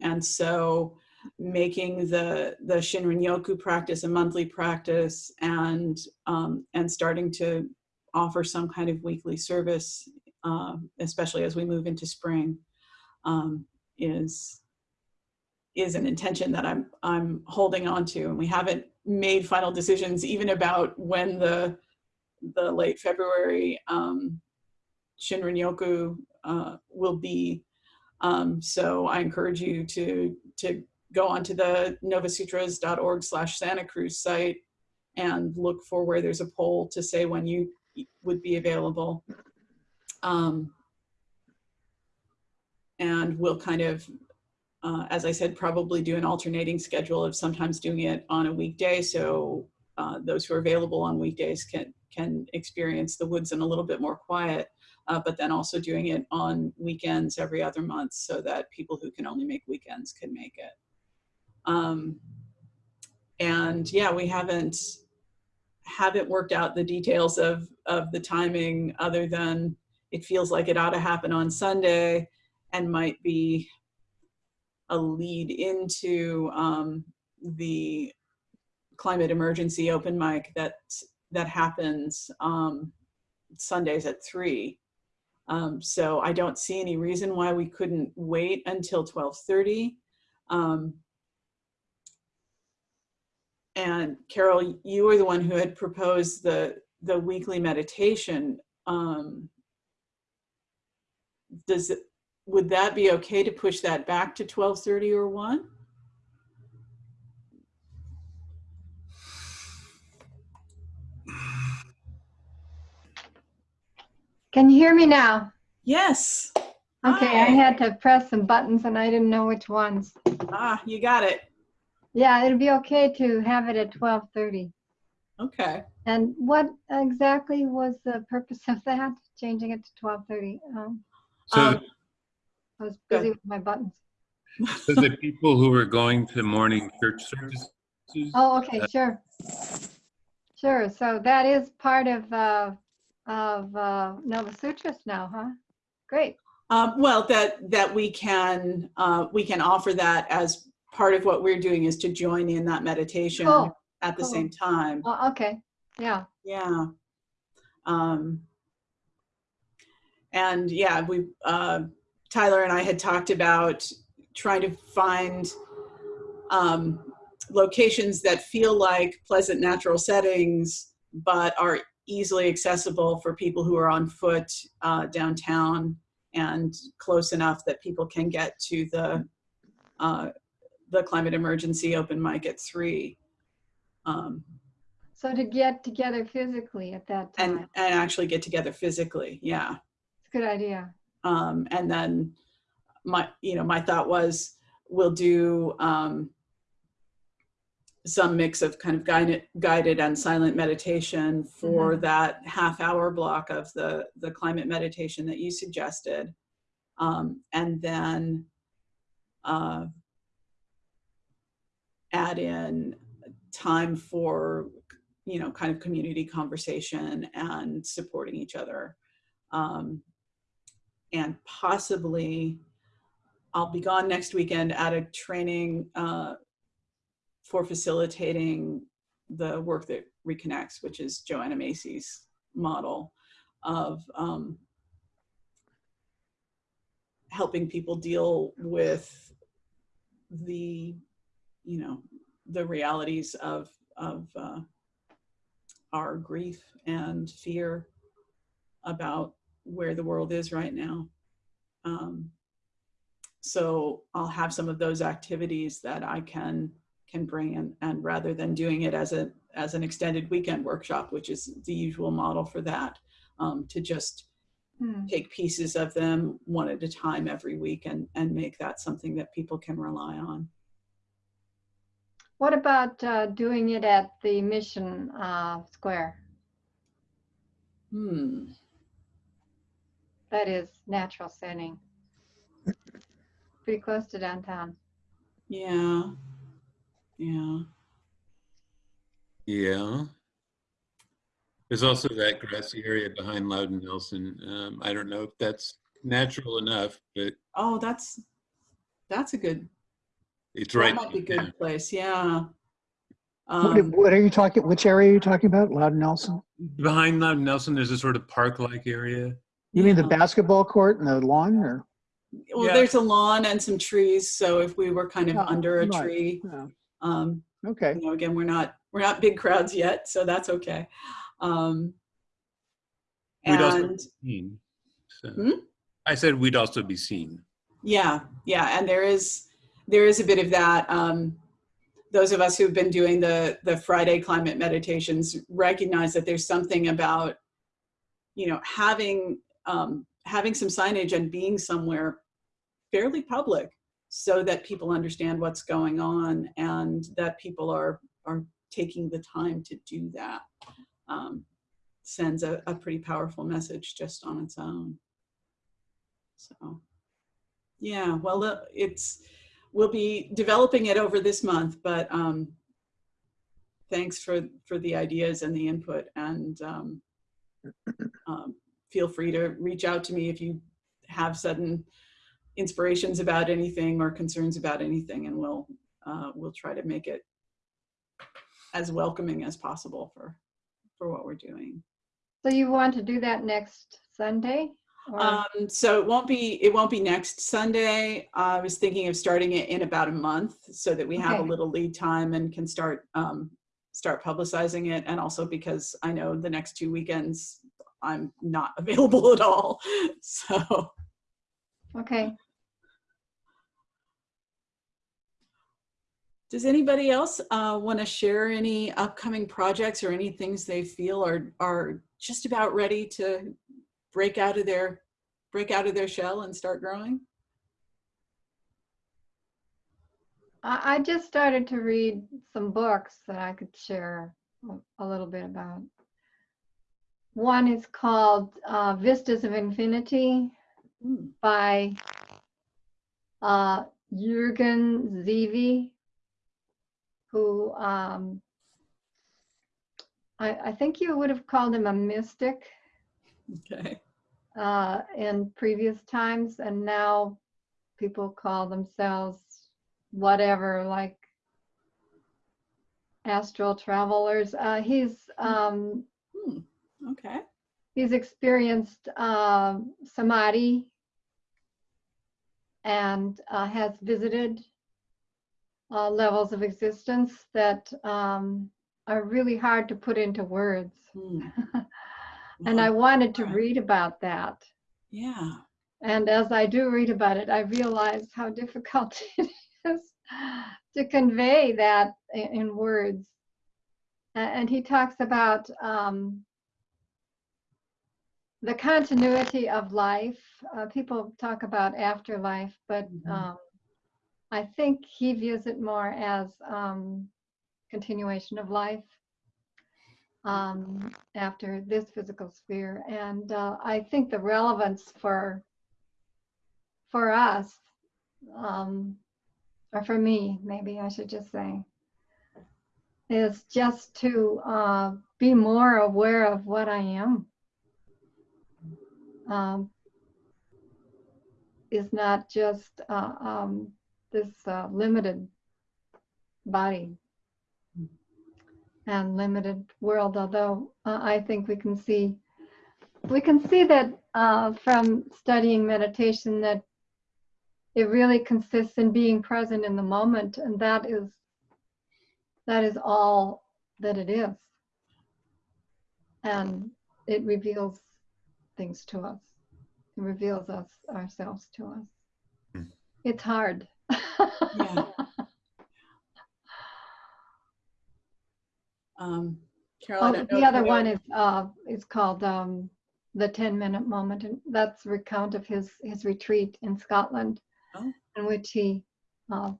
and so making the the Shinrin Yoku practice a monthly practice and um, and starting to offer some kind of weekly service, uh, especially as we move into spring, um, is is an intention that I'm I'm holding on to, and we haven't made final decisions even about when the the late February um, Shinrin Yoku uh, will be. Um, so I encourage you to to go onto the novasutras.org slash Santa Cruz site and look for where there's a poll to say when you would be available. Um, and we'll kind of, uh, as I said, probably do an alternating schedule of sometimes doing it on a weekday. So uh, those who are available on weekdays can, can experience the woods in a little bit more quiet. Uh, but then also doing it on weekends every other month so that people who can only make weekends can make it. Um, and yeah, we haven't haven't worked out the details of of the timing other than it feels like it ought to happen on Sunday and might be a lead into um, the climate emergency open mic that that happens um, Sundays at three. Um, so I don't see any reason why we couldn't wait until 1230. Um, and Carol, you were the one who had proposed the, the weekly meditation. Um, does it, would that be okay to push that back to 1230 or 1? Can you hear me now? Yes. Okay, I had to press some buttons and I didn't know which ones. Ah, you got it. Yeah, it'll be okay to have it at 12:30. Okay. And what exactly was the purpose of that, changing it to 12:30? Um, So, Um, I was Go busy with my buttons. so the people who were going to morning church services. Oh, okay, sure. Sure, so that is part of, uh, of uh, Nova Sutras now, huh? Great. Um, well, that, that we can, uh, we can offer that as part of what we're doing is to join in that meditation Cool. at the cool. same time. Oh, okay, yeah. Yeah. Um, and yeah, we, uh, Tyler and I had talked about trying to find um, locations that feel like pleasant natural settings, but are easily accessible for people who are on foot uh, downtown and close enough that people can get to the uh, the climate emergency open mic at three. Um, So to get together physically at that and time, and actually get together physically yeah it's a good idea. um and then my you know my thought was we'll do um some mix of kind of guided guided and silent meditation for that half hour block of the the climate meditation that you suggested um and then uh add in time for you know kind of community conversation and supporting each other. Um, and possibly i'll be gone next weekend at a training uh, for facilitating the work that reconnects which is joanna macy's model of um, helping people deal with the you know the realities of of uh, our grief and fear about where the world is right now. Um, so I'll have some of those activities that I can can bring in, and rather than doing it as a as an extended weekend workshop, which is the usual model for that, um, to just Hmm. take pieces of them one at a time every week and and make that something that people can rely on. What about uh, doing it at the Mission uh, Square? Hmm. That is natural setting. Pretty close to downtown. Yeah. Yeah. Yeah. There's also that grassy area behind Louden Nelson. Um, I don't know if that's natural enough, but Oh, that's that's a good. It's That right. might be a yeah. good place. Yeah. What, Um, what are you talking, which area are you talking about? Louden Nelson? Behind Louden Nelson, there's a sort of park-like area. You mean the basketball court and the lawn or? well, Yeah. there's a lawn and some trees, so if we were kind of Oh, under a right. tree, Oh, um, Okay, you know, again, we're not we're not big crowds yet, so that's okay. Um, We'd also be seen. So. Hmm? I said we'd also be seen. Yeah, yeah, and there is there is a bit of that. Um, those of us who've been doing the the Friday climate meditations recognize that there's something about you know having um, having some signage and being somewhere fairly public so that people understand what's going on and that people are are taking the time to do that um, sends a, a pretty powerful message just on its own. So. Yeah, well, it's, we'll be developing it over this month, but um, thanks for, for the ideas and the input and um, um, feel free to reach out to me if you have sudden inspirations about anything or concerns about anything and we'll, uh, we'll try to make it as welcoming as possible for, for what we're doing. So you want to do that next Sunday? Um, so it won't be, it won't be next Sunday. I was thinking of starting it in about a month so that we have a little lead time and can start, um, start publicizing it. And also because I know the next two weekends, I'm not available at all. So, Okay, does anybody else, uh, want to share any upcoming projects or any things they feel are, are just about ready to break out of their, break out of their shell and start growing? I, I just started to read some books that I could share a- little bit about. one is called uh, Vistas of Infinity Hmm, by uh, Jürgen Ziewe, who um, I, I think you would have called him a mystic Okay. uh, in previous times, and now people call themselves whatever, like astral travelers. Uh, he's um, Hmm, Okay. he's experienced um, samadhi and uh, has visited uh, levels of existence that um, are really hard to put into words. Hmm, and I wanted to read about that. Yeah. And as I do read about it, I realize how difficult it is to convey that in words. And he talks about um, the continuity of life. Uh, people talk about afterlife, but Mhm. um, I think he views it more as um, continuation of life um, after this physical sphere. And uh, I think the relevance for for us, um, or for me, maybe I should just say, is just to uh, be more aware of what I am. Um, is not just uh, um, this uh, limited body and limited world, although uh, I think we can see we can see that uh, from studying meditation that it really consists in being present in the moment, and that is that is all that it is, and it reveals things to us. It reveals us ourselves to us. Hmm. It's hard. Yeah. Um, Carol, Oh, the other one is, uh, is called, um, the 10 minute moment. And that's a recount of his, his retreat in Scotland. Oh. In which he, uh,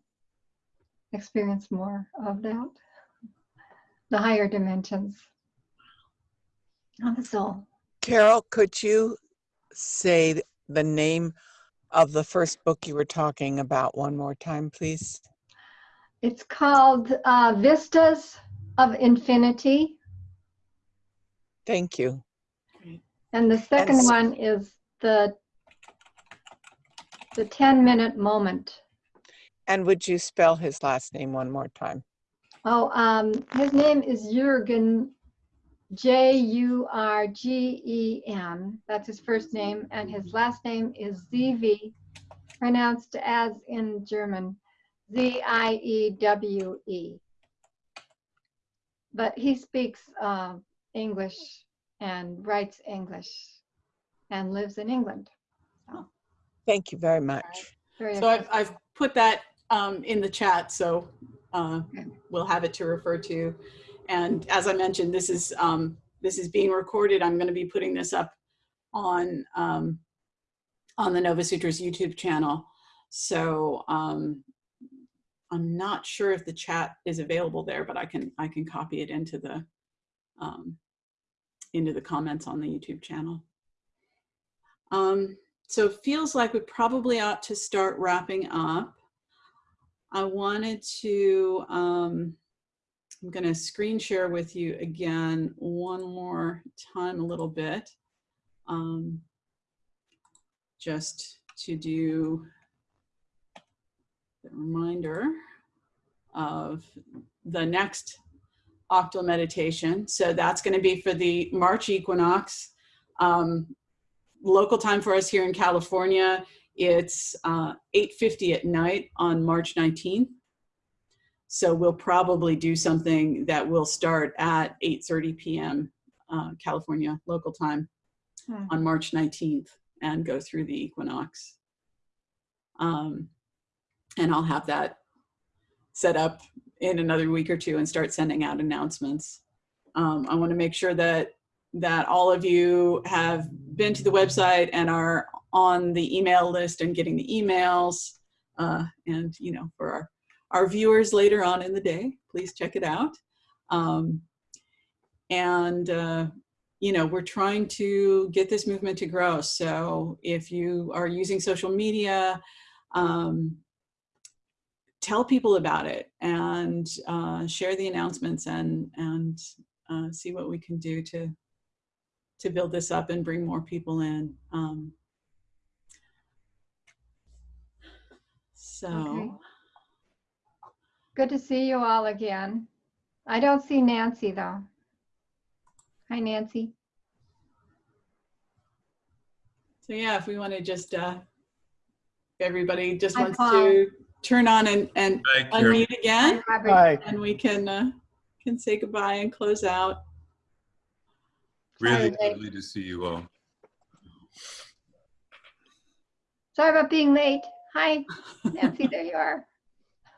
experienced more of that. The higher dimensions of the soul. Carol, could you say the name of the first book you were talking about one more time, please? It's called, uh, Vistas of Infinity. Thank you. And the second s- one is the, the 10 minute moment. And would you spell his last name one more time? Oh, um, his name is Jurgen, J U R G E N. That's his first name, and his last name is Ziewe, pronounced as in German, Z I E W E. But he speaks uh, English and writes English and lives in England. Thank you very much. Very So I've, I've put that um, in the chat, so uh, Okay. we'll have it to refer to. And as I mentioned, this is um, this is being recorded. I'm going to be putting this up on um, on the Nova Sutras YouTube channel. So um, I'm not sure if the chat is available there, but I can I can copy it into the um, into the comments on the YouTube channel. Um, so it feels like we probably ought to start wrapping up. I wanted to, um, I'm going to screen share with you again one more time a little bit. Um, just to do reminder of the next octal meditation. So that's going to be for the March equinox. Um, local time for us here in California, it's uh, 8.50 at night on March 19th. So we'll probably do something that will start at 8.30 p.m. Uh, California local time Hmm. on March 19th and go through the equinox. Um, and I'll have that set up in another week or two and start sending out announcements. Um, I want to make sure that that all of you have been to the website and are on the email list and getting the emails. Uh, and you know, for our our viewers later on in the day, please check it out. Um, and uh, you know, we're trying to get this movement to grow. So if you are using social media, um, tell people about it and uh, share the announcements and and uh, see what we can do to to build this up and bring more people in. Um, so. Okay. Good to see you all again. I don't see Nancy though. Hi, Nancy. So yeah, if we want to just, uh, everybody just Hi, wants Paul. to turn on and, and unmute again, Robert. Hi. and we can, uh, can say goodbye and close out. Really Sorry, lovely to see you all. Sorry about being late. Hi, Nancy, there you are.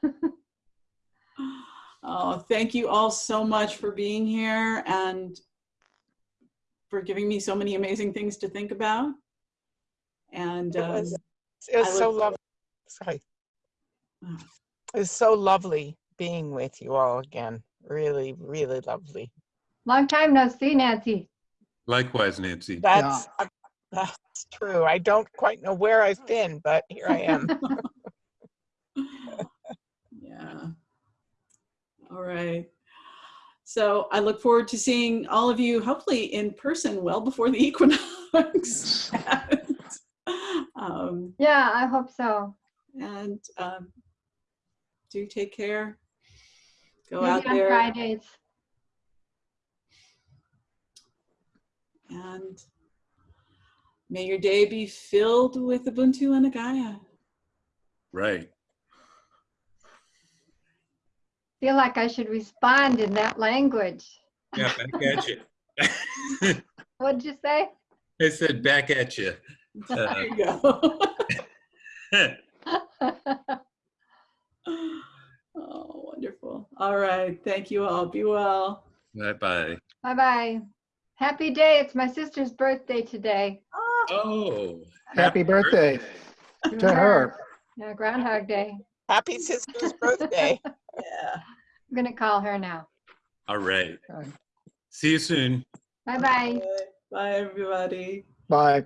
Oh, thank you all so much for being here and for giving me so many amazing things to think about. And, It um, was, it was so lovely. Sorry. Oh. It was so lovely being with you all again. Really, really lovely. Long time no see, Nancy. Likewise, Nancy. That's, uh, that's true. I don't quite know where I've been, but here I am. Yeah. All right. So I look forward to seeing all of you, hopefully in person, well before the equinox. and, um, Yeah, I hope so. and um, do take care. Go out on there Fridays. and may your day be filled with Ubuntu and Agaya. Right. Feel like I should respond in that language. Yeah, back at you. What'd you say? I said back at you. There you go. Oh, wonderful. All right. Thank you all. Be well. Bye bye. Bye bye. Happy day. It's my sister's birthday today. Ah. Oh, happy, happy birthday, birthday, to her. Yeah, Groundhog Day. Happy sister's birthday. yeah. I'm going to call her now. All right. See you soon. Bye bye. Bye, bye everybody. Bye.